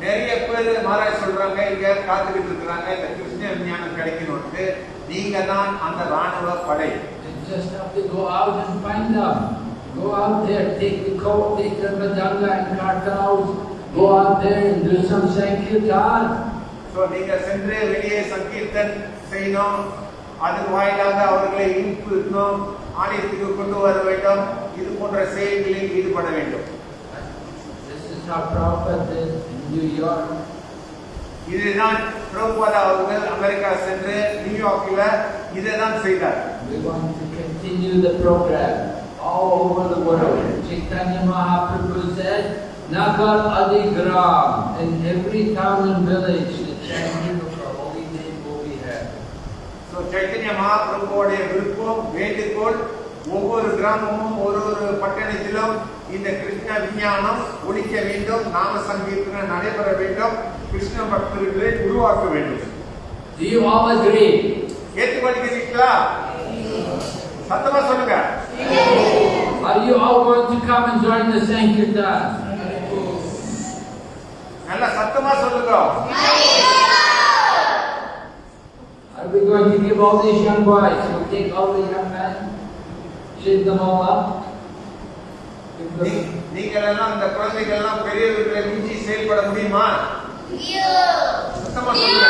நிறைய பேர் மகாராஜ் சொல்றாங்க இங்க காத்துக்கிட்டு இருக்கிறாங்க இந்த கிருஷ்ண விஞ்ஞானம் கிடைக்கணும்ட்டு நீங்க தான் அந்த ராணுவ படை just have to go out and find them. Go out there, take the coat, take the madanga and kartals, go out there and do some sankirtan. So நீங்க சென்று வெளியே சங்கீர்த்தன் செய்யணும் அதன் வாயிலாக அவர்களை இழுப்பிக்கணும் ஆலயத்துக்கு கொண்டு வர வேண்டும் இது போன்ற செயல்களில் ஈடுபட வேண்டும். இதுதான் பிரபுபாதா அவர்கள் அமெரிக்கா சென்று நியூயார்க்கில் இதை தான் செய்தார் We want to continue the program all over the world. Chaitanya Mahaprabhu said, Nagar Adigram, in every town and village, the chanting of the holy name will be heard. So Chaitanya மகாபிரபுவோடைய விருப்பம் வேண்டுகோள் ஒவ்வொரு கிராமமும் ஒரு ஒரு பட்டணத்திலும் இந்த கிருஷ்ண விஞ்ஞானம் ஒழிக்க வேண்டும் நாம சங்கீர்த்தனம் நடைபெற வேண்டும் கிருஷ்ண பக்தர்களை உருவாக்க வேண்டும் Do you all agree? ஏற்றுக்கொள்கிறீர்களா சத்தமா சொல்லுங்க Are you all going to come and join the Sankirtan? நல்ல சத்தமா சொல்லுங்க Are we going to give all these young boys, we'll take all the young men, shake them all up? Give நீ- them- நீங்கள் எல்லாம் இந்த குழந்தைகள் எல்லாம் பெரியவர்களை மிஞ்சி செயல்பட முடியுமா சத்தமா சொல்லுங்க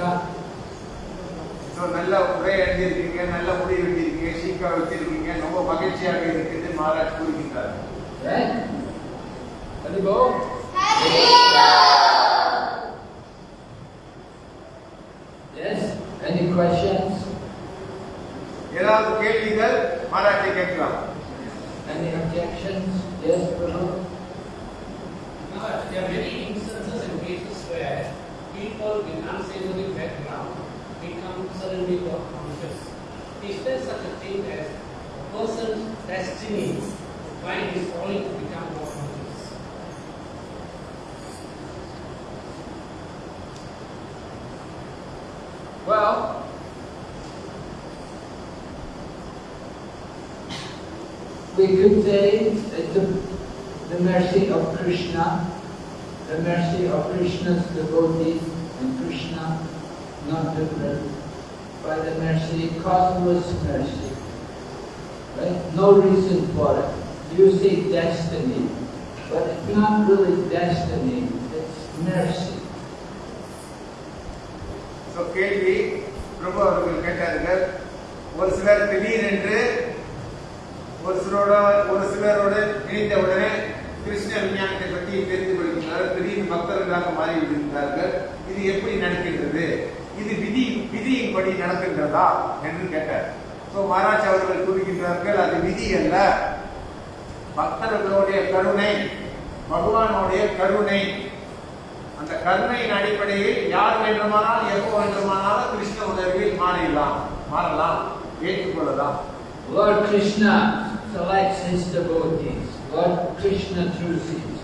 Nice old head with a shika. So, so நல்ல உடை அணிஞ்சிருக்கீங்க நல்ல முடி வெட்டியிருக்கீங்க சீக்கா வச்சிருக்கீங்க ரொம்ப மகிழ்ச்சியாக இருக்குது மகாராஜ் கூறுகின்றார் Right? Let it go. Yes? Any questions? ஏதாவது கேள்விகள் மகாராஜை கேட்கலாம் Any objections? Yes, Prabhu? Now, there are many instances and cases where people with unsavory background become suddenly more conscious. Is there such a thing as a person's destiny by his calling to become more conscious? Well, we could say it's uh, the, the mercy of Krishna, the mercy of Krishna's devotees, Krishna not different. By the mercy, causeless mercy. Right? No reason for it. You say destiny, but it's not really destiny, it's mercy. So கேள்வி பிரபு அவர்கள் கேட்டார்கள் ஒரு சிலர் திடீரென்று ஒரு சிலரோட ஒரு சிலரோட இணைந்த உடனே கிருஷ்ண விஞ்ஞானத்தை பற்றி தெரிந்து கொள்கின்றனர் திடீர்னு பக்தர்களாக மாறிவிடுகின்றார்கள் இது எப்படி நடக்கின்றது? இது விதி விதியின்படி நடக்கின்றதா என்று கேட்டார். ஸோ மகாராஜ் அவர்கள் கூறுகின்றார்கள் அது விதி அல்ல. பக்தர்களுடைய கருணை பகவானுடைய கருணை. அந்த கருணையின் அடிப்படையில் யார் வேண்டுமானால் எப்போ வேண்டுமானாலும் கிருஷ்ண உதவியில் மாறிடலாம். மாறலாம் ஏற்றுக்கொள்ளலாம். Lord Krishna selects his devotees. Lord Krishna chooses.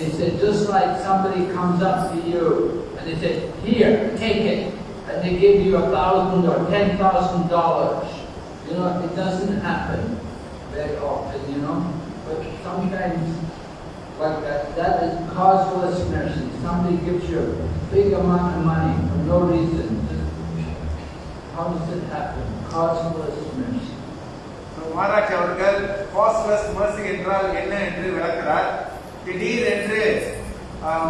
And he said, just like somebody comes up to you and they say, here, take it, and they give you a thousand or ten thousand dollars. You know, it doesn't happen very often, you know, but sometimes like that, that is causeless mercy. Somebody gives you a big amount of money for no reason. Just- How does it happen? Causeless mercy. So Maharaj அவர்கள் causeless mercy என்றால் என்ன என்று விளக்கிறார் திடீர் என்று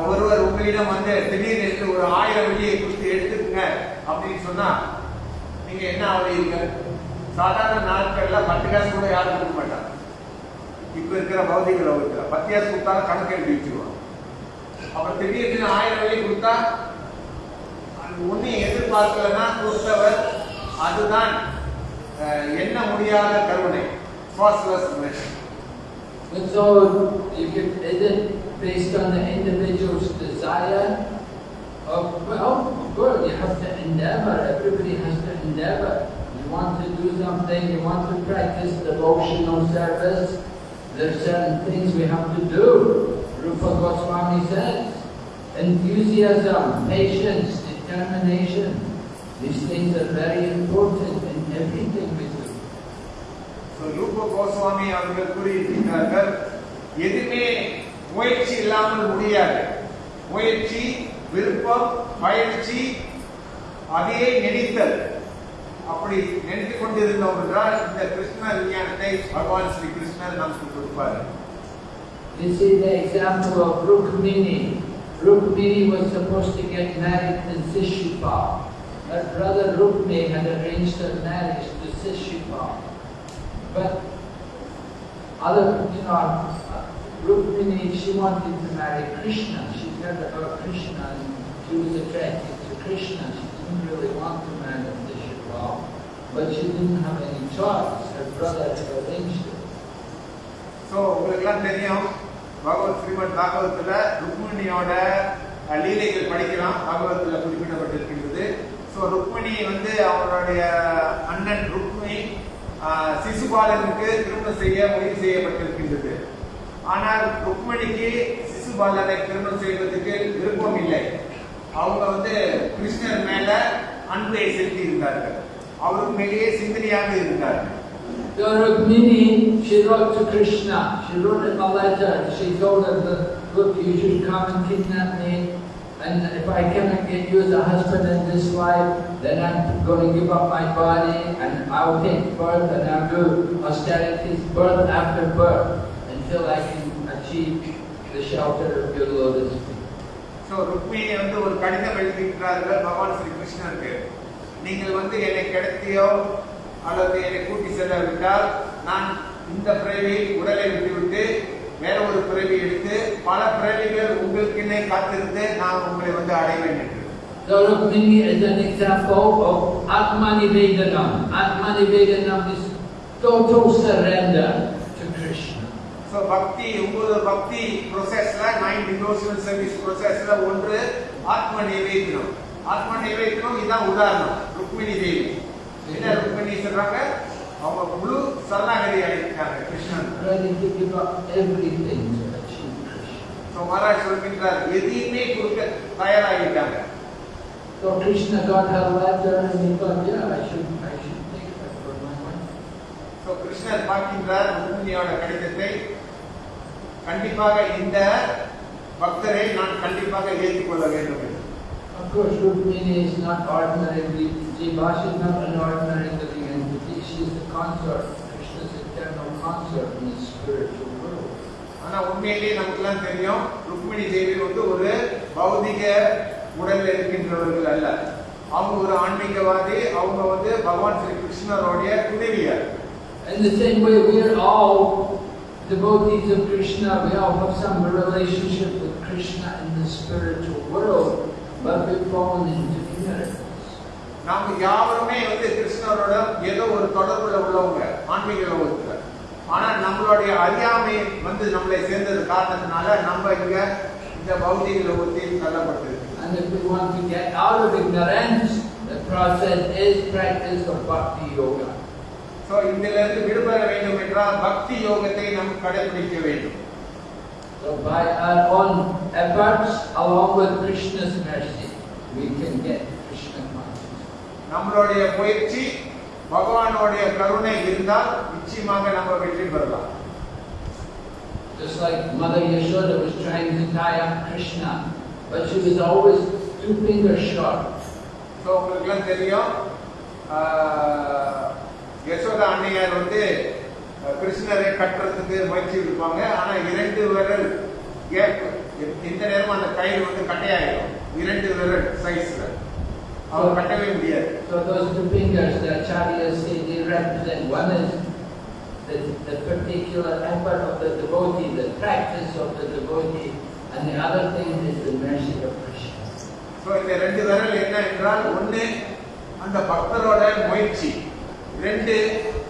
ஒருவர் உங்களிடம் வந்து திடீர் என்று ஒரு ஆயிரம் வெள்ளியை கொடுத்து எடுத்துக்கங்க அப்படின்னு சொன்னா நீங்க என்ன ஆவீங்க சாதாரண நாட்கள்ல பத்து காசு கூட யாரும் கொடுக்க மாட்டாங்க. இப்ப இருக்கிற பௌதிக லோகத்துல பத்து காசு கொடுத்தாலும் கணக்கு எழுதி வச்சிருவாங்க. அப்ப திடீர்னு ஆயிரம் வெள்ளி கொடுத்தா அது ஒன்னும் எதிர்பார்க்கலன்னா கொடுத்தவர் அதுதான் என்ன முடியாத கருணை. Causeless. And so, if you can, is it based on the individual's desire? Of, well, good, you have to endeavor. Everybody has to endeavor. You want to do something, you want to practice devotional service. There's certain things we have to do. Rupa Goswami says, enthusiasm, patience, determination. These things are very important in everything we do. So, ரூப கோஸ்வாமி அவர்கள் கூறியிருக்கிறார்கள் எதுவுமே முயற்சி இல்லாமல் முடியாது முயற்சி விருப்பம் பயிற்சி அதையே நினைத்தல் அப்படி நினைத்து கொண்டிருந்தோம் என்றால் இந்த கிருஷ்ண விஞ்ஞானத்தை பகவான் ஸ்ரீ கிருஷ்ணர் நமக்கு கொடுப்பார் You see the example of Rukmini. Rukmini was supposed to get married to Sishupal. Her brother Rukmini had arranged her marriage to Sishupal. But other, you know, Rukmini, she wanted to marry Krishna. She heard about Krishna and she was attracted to Krishna. She didn't really want to marry Vishwal, But she didn't have any choice. Her brother had arranged it. So உங்களுக்கெல்லாம் தெரியும் பகவத் ஸ்ரீமத் பாகவத்துல ருக்மிணியோட லீலைகள் படிக்கலாம் பாகவத்துல குறிப்பிடப்பட்டிருக்கின்றது so Rukmini வந்து அவருடைய அண்ணன் ருக்மிணி சிசுபாலனுக்கு திருமணம் செய்ய முடிவு செய்யப்பட்டிருக்கின்றது ஆனால் ருக்மிணிக்கு சிசுபாலனை திருமணம் செய்வதற்கு விருப்பம் இல்லை அவங்க வந்து கிருஷ்ணர் மேல அன்பை செலுத்தி இருந்தார்கள் அவருக்கு மேலேயே சிந்தனையாக இருந்தார் So Rukmini, she wrote to Krishna, she wrote him a letter, she told him that, look, you should come and kidnap me, and if I cannot get you as a husband in this life, then I'm going to give up my body, and I'll take birth, and I'll do austerities, birth after birth, until I can achieve the shelter of your lotus feet. So Rukmini வந்து ஒரு கடிதம் எழுதியிருக்கிறார்கள் பகவான் ஸ்ரீ கிருஷ்ணருக்கு நீங்கள் வந்து என்னை கிடைத்தியோ அல்லது என்னை கூட்டி செல்ல விட்டால் நான் இந்த பிறவியில் உடலை விட்டுவிட்டு வேற ஒரு பிறவி எடுத்து பல பிறவிகள் உங்களுக்குன்னே காத்திருந்து நான் உங்களை வந்து அடைவேன் என்று So Rukmini is an example of Atmanivedanam. Atmanivedanam is total surrender to Krishna. So பக்தி ஒவ்வொரு பக்தி ப்ரொசஸ்ல நைன் டிவோஷனல் சர்வீஸ் ப்ரொசஸ்ல ஒன்று ஆத்ம நிவேதனம் ஆத்ம நிவேதனம் இதுதான் உதாரணம் ருக்மிணி தேவி என்ன ருக்மிணி சொல்றாங்க அவங்க முழு சரணாகதி அடைஞ்சிட்டாங்க Krishnan Ready to give up everything to achieve Krishna. So Maharaj சொல்கின்றார் எதையுமே கொடுக்க தயாராகிட்டாங்க So Krishna got her letter and he thought, yeah, I should, I should take her for my wife. So கிருஷ்ணர் பார்க்கின்றார் ருக்மிணியோட கடிதத்தை கண்டிப்பாக இந்த பக்தரை நான் கண்டிப்பாக ஏற்றுக்கொள்ள வேண்டும் என்று Of course, Rukmini is not ordinary Jiva, she is not an ordinary living entity. Krishna's eternal consort in the spiritual world. ஆனா உண்மையிலேயே நமக்கெல்லாம் தெரியும் ருக்மிணி தேவி வந்து ஒரு பௌதிக உடல்ல இருக்கின்றவர்கள் அல்ல அவங்க ஒரு ஆன்மீகவாதி அவங்க வந்து பகவான் ஸ்ரீ கிருஷ்ணருடைய துணைவியார் In the same way, we are all devotees of Krishna. We all have some relationship with Krishna in the spiritual world, but we've fallen into ignorance. நாம யாவருமே வந்து கிருஷ்ணரோட ஏதோ ஒரு தொடர்புல உள்ளவங்க ஆன்மீக லோகத்துல ஆனா நம்மளுடைய அறியாமை வந்து நம்மளை சேர்ந்தது காரணத்தினால நம்ம இங்க இந்த பௌதிக லோகத்தில் தள்ளப்பட்டிருக்கு And if we want to get out of ignorance, the process is practice of bhakti yoga. விடுபட வேண்டும் என்றால் பக்தி யோகத்தை நாம் கடைபிடிக்க வேண்டும் So by our own efforts, along with Krishna's mercy, we can get. நம்மளுடைய முயற்சி பகவானுடைய கருணை இருந்தால் நிச்சயமாக நம்ம வெற்றி பெறலாம். Just like Mother Yashoda was trying to tie up Krishna, but she was always two fingers short. So உங்களுக்குலாம் தெரியும் யசோதா அன்னையார் வந்து கிருஷ்ணரை கட்டுறதுக்கு முயற்சி எடுப்பாங்க. ஆனா இரண்டு விரல் கேப் எந்த நேரமும் அந்த கயிறு வந்து கட்டையாயிடும். இரண்டு விரல் சைஸ்ல அவங்க கட்டவே முடியாது So those two fingers, the acharyas say they represent, one is the, the particular effort of the devotee, the practice of the devotee, and the other thing is the mercy of Krishna. So இந்த ரெண்டு விரல் என்ன என்றால் ஒண்ணு அந்த பக்தரோட முயற்சி ரெண்டு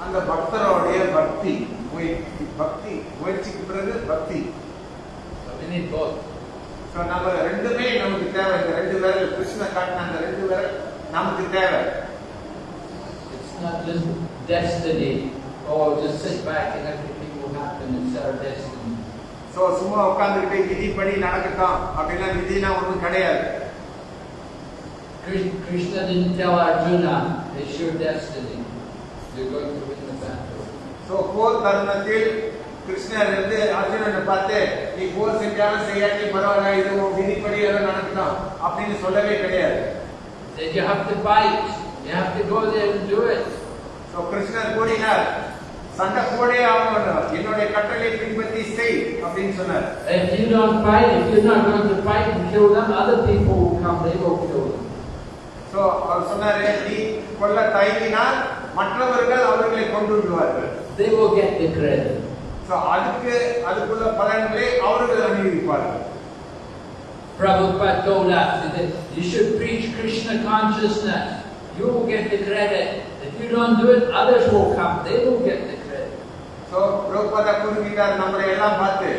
அந்த பக்தரோடைய பக்தி முயற்சி பக்தி முயற்சிக்கு பிறகு பக்தி So we need both. So நம்ம ரெண்டுமே நமக்கு தேவை இந்த ரெண்டு விரல் கிருஷ்ண காட்டின அந்த ரெண்டு விரல் நமக்கு தேவை It's not just destiny, or just sit back and everything will happen, it's our destiny. So சும்மா உட்காந்துக்கிட்டு விதிப்படி நடக்கட்டும் அப்படின்னா விதினா ஒன்றும் கிடையாது Krish- Krishna didn't tell Arjuna, it's your destiny. You're going to win the battle. So போர் தருணத்தில் கிருஷ்ணர் வந்து அர்ஜுனனை பார்த்து நீ போர் செஞ்சாலும் செய்யாட்டி பரவாயில்ல இது உன் விதிப்படி எல்லாம் நடக்கட்டும் அப்படின்னு சொல்லவே கிடையாது Said you have to fight. You have to go there and do it. So கிருஷ்ணர் கூறினார் சண்டை போடே ஆகணும் என்னுடைய கட்டளை பின்பற்றி செய் அப்படின்னு சொன்னார் If you don't fight, if you're not going to fight and kill them, other people will come, they will kill them. So அவர் சொன்னாரு நீ கொல்ல தயங்கினால் மற்றவர்கள் அவர்களை கொண்டு விடுவார்கள் They will get the credit. அதுக்கு அதுக்குள்ள பலன்களை அவர்கள் அனுபவிப்பார்கள் Prabhupada told us that you should preach Krishna consciousness. You will get the credit. If you don't do it, others will come. They will get the credit. So Prabhupada கூறுகிறார் நம்மளை எல்லாம் பார்த்து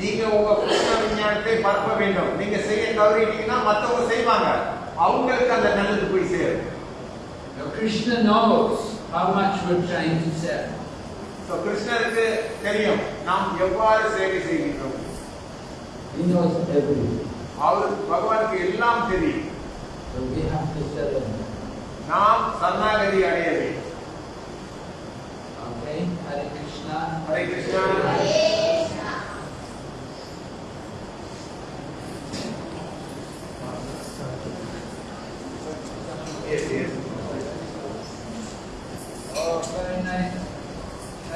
நீங்க உங்க கிருஷ்ண விஞ்ஞானத்தை பரப்ப வேண்டும் நீங்க செய்ய தவறிட்டீங்கன்னா மத்தவங்க செய்வாங்க அவங்களுக்கு அந்த நல்லது போய் சேரும் Krishna knows how much we're trying to serve. கிருஷ்ணருக்கு தெரியும். நாம் எவ்வாறு சேவை செய்கின்றோம்? அவர் பகவானுக்கு எல்லாம் தெரியும். நாம் சரணாகதி அடைய வேண்டும். Hare Krishna Hare Krishna Yes, yes. Oh, very nice.